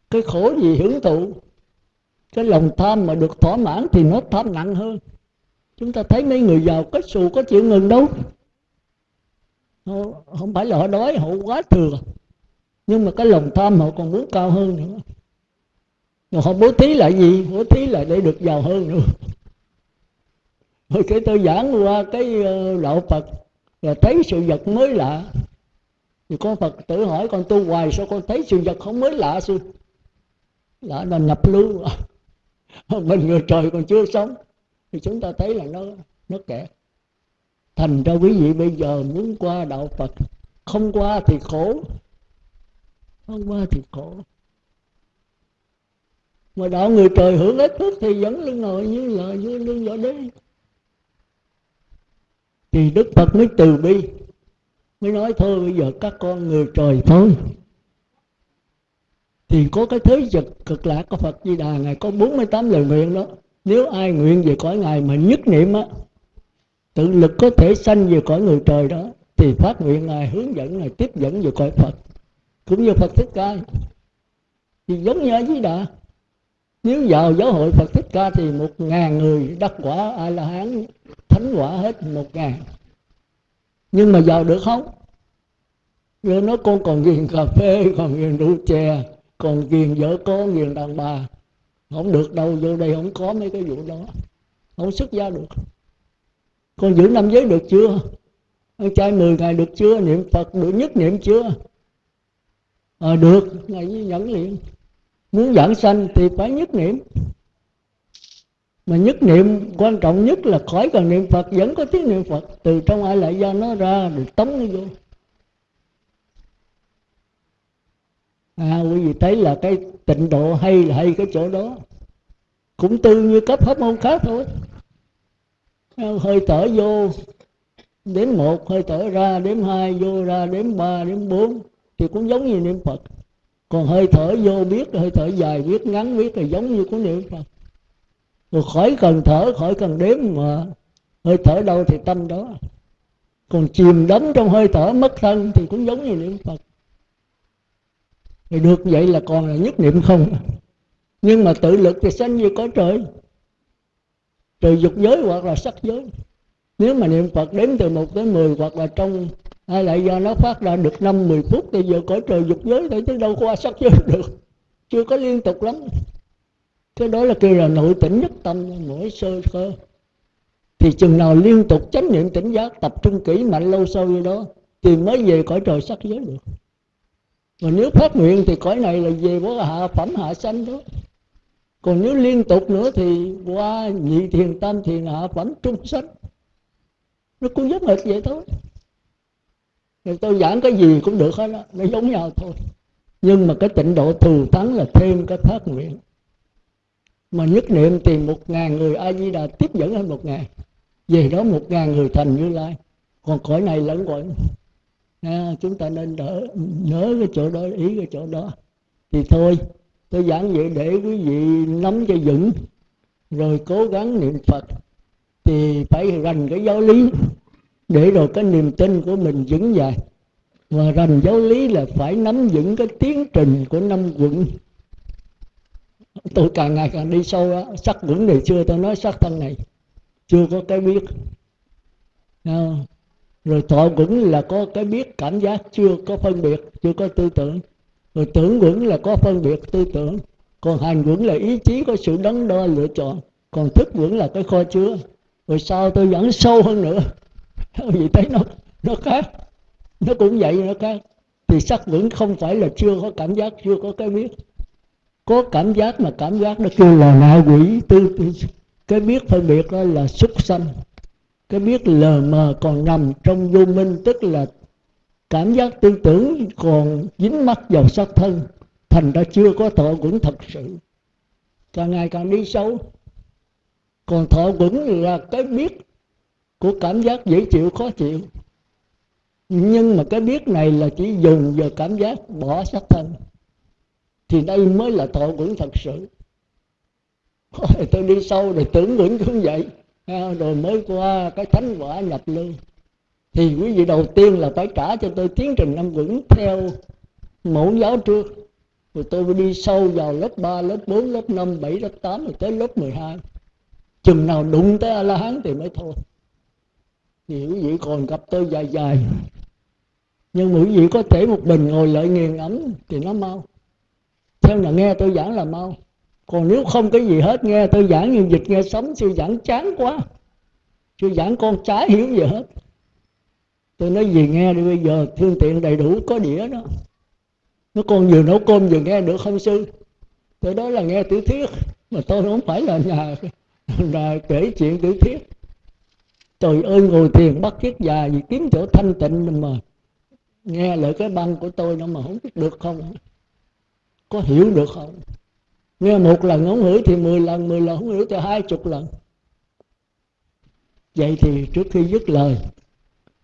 Cái khổ gì hưởng thụ? Cái lòng tham mà được thỏa mãn thì nó tham nặng hơn. Chúng ta thấy mấy người giàu có xù có chịu ngừng đâu. Họ, không phải là họ đói họ quá thừa. Nhưng mà cái lòng tham họ còn muốn cao hơn nữa. Rồi họ bố thí lại gì? Bố thí lại để được giàu hơn nữa. Rồi cái tôi giảng qua cái ờ, đạo phật là thấy sự vật mới lạ thì con phật tử hỏi con tu hoài, sao con thấy sự vật không mới lạ sư lạ là nhập lưu. Mình người trời còn chưa sống. Thì chúng ta thấy là nó nó kẹt thành ra quý vị bây giờ muốn qua đạo phật, không qua thì khổ. Không qua thì khổ. Mà đạo người trời hưởng ít phước thì vẫn lưng ngồi như là, như lưng vỏ đế thì đức phật mới từ bi mới nói thôi, bây giờ các con người trời thôi. Thì có cái thế vật cực lạc có Phật Di Đà Ngài có 48 lời nguyện đó. Nếu ai nguyện về cõi Ngài mà nhất niệm á, tự lực có thể sanh về cõi người trời đó, thì phát nguyện Ngài hướng dẫn, Ngài tiếp dẫn về cõi Phật. Cũng như Phật Thích Ca. Thì giống như ở Di Đà, nếu vào giáo hội Phật Thích Ca thì một ngàn người đắc quả A La Hán, thánh quả hết một ngàn nhưng mà giàu được không? Rồi nói con còn ghiền cà phê còn ghiền rượu chè còn ghiền vợ con ghiền đàn bà. Không được đâu vô đây không có mấy cái vụ đó. Không xuất gia được. Con giữ năm giới được chưa? Con trai 10 ngày được chưa? Niệm phật được nhất niệm chưa? À, được. Ngày như nhẫn liền. Muốn giảng sanh thì phải nhất niệm mà nhất niệm, quan trọng nhất là khỏi cần niệm phật, vẫn có tiếng niệm phật. Từ trong ai lại do nó ra được tống nó vô. À quý vị thấy là cái tịnh độ hay là hay cái chỗ đó? Cũng tương như cấp hấp môn khác thôi. Hơi thở vô, đếm một, hơi thở ra, đếm hai, vô ra, đếm ba, đếm bốn, thì cũng giống như niệm phật. Còn hơi thở vô biết, hơi thở dài biết, ngắn biết là giống như của niệm phật rồi khỏi cần thở, khỏi cần đếm mà. Hơi thở đâu thì tâm đó. Còn chìm đắm trong hơi thở mất thân thì cũng giống như niệm phật. Thì được vậy là còn là nhất niệm không? Nhưng mà tự lực thì sanh như có trời. Trời dục giới hoặc là sắc giới. Nếu mà niệm phật đếm từ 1 tới 10 hoặc là trong hay lại do nó phát ra được năm 10 phút thì giờ cõi trời dục giới thì chứ đâu qua sắc giới được. Chưa có liên tục lắm cái đó là kêu là nội tỉnh nhất tâm mỗi sơ cơ. Thì chừng nào liên tục chánh niệm tỉnh giác, tập trung kỹ mạnh lâu sâu như đó, thì mới về cõi trời sắc giới được. Mà nếu phát nguyện thì cõi này là về có hạ phẩm hạ sanh đó. Còn nếu liên tục nữa thì qua nhị thiền, tam thiền, hạ phẩm, trung sanh. Nó cũng giống hệt vậy thôi. Thì tôi giảng cái gì cũng được hết đó nó giống nhau thôi. Nhưng mà cái tịnh độ thù thắng là thêm cái phát nguyện mà nhất niệm tìm một ngàn người a di đà tiếp dẫn hơn một ngàn. Về đó một ngàn người thành như lai. Còn cõi này lẫn cõi à, chúng ta nên đỡ nhớ cái chỗ đó ý cái chỗ đó. Thì thôi tôi giảng vậy để quý vị nắm cho vững. Rồi cố gắng niệm phật. Thì phải rành cái giáo lý. Để rồi cái niềm tin của mình vững dài. Và rành giáo lý là phải nắm vững cái tiến trình của năm quận tôi càng ngày càng đi sâu á, sắc vững này chưa, tôi nói sắc thân này, chưa có cái biết. Rồi thọ vững là có cái biết, cảm giác chưa có phân biệt, chưa có tư tưởng. Rồi tưởng vững là có phân biệt tư tưởng. Còn hành vững là ý chí có sự đắn đo, lựa chọn. Còn thức vững là cái kho chứa. Rồi sau tôi dẫn sâu hơn nữa. Vì thấy nó nó khác. Nó cũng vậy, nó khác. Thì sắc vững không phải là chưa có cảm giác, chưa có cái biết có cảm giác mà cảm giác nó kêu là ma quỷ. Tư, tư cái biết phân biệt đó là xúc sanh. Cái biết lờ mờ còn nằm trong vô minh tức là cảm giác tư tưởng còn dính mắc vào xác thân. Thành ra chưa có thọ quẩn thật sự. Càng ngày càng đi sâu. Còn thọ quẩn là cái biết của cảm giác dễ chịu khó chịu. Nhưng mà cái biết này là chỉ dùng vào cảm giác bỏ xác thân thì đây mới là thọ quẩn thật sự. Rồi tôi đi sâu rồi tưởng quẩn cũng vậy à, rồi mới qua cái thánh quả nhập lưu. Thì quý vị đầu tiên là phải trả cho tôi tiến trình năm quẩn theo mẫu giáo trước. Rồi tôi mới đi sâu vào lớp 3, lớp 4, lớp 5, 7, lớp 8 rồi tới lớp 12 chừng nào đụng tới a la hán thì mới thôi. Thì quý vị còn gặp tôi dài dài. Nhưng quý vị có thể một mình ngồi lợi nghiền ấm thì nó mau theo là nghe tôi giảng là mau. Còn nếu không cái gì hết, nghe tôi giảng như dịch nghe sống sư giảng chán quá. Sư giảng con trái hiểu gì hết. Tôi nói gì nghe đi, bây giờ phương tiện đầy đủ, có đĩa đó. Nó con vừa nấu cơm vừa nghe được không sư? Tôi đó là nghe tiểu thuyết, mà tôi không phải là nhà là kể chuyện tiểu thuyết. Trời ơi, ngồi thiền bắt chiếc già gì kiếm chỗ thanh tịnh mà nghe lời cái băng của tôi nó mà không biết được không? Có hiểu được không? Nghe một lần không hiểu thì mười lần mười lần không hiểu thì hai chục lần. Vậy thì trước khi dứt lời,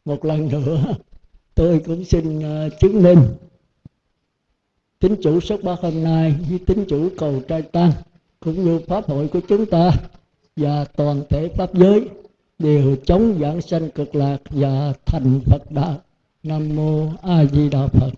một lần nữa, tôi cũng xin à, chứng minh tính chủ xuất ba hôm nay với tính chủ cầu trai tăng cũng như pháp hội của chúng ta và toàn thể pháp giới đều chống giảng sanh cực lạc và thành Phật đạo. Nam mô A Di Đà Phật.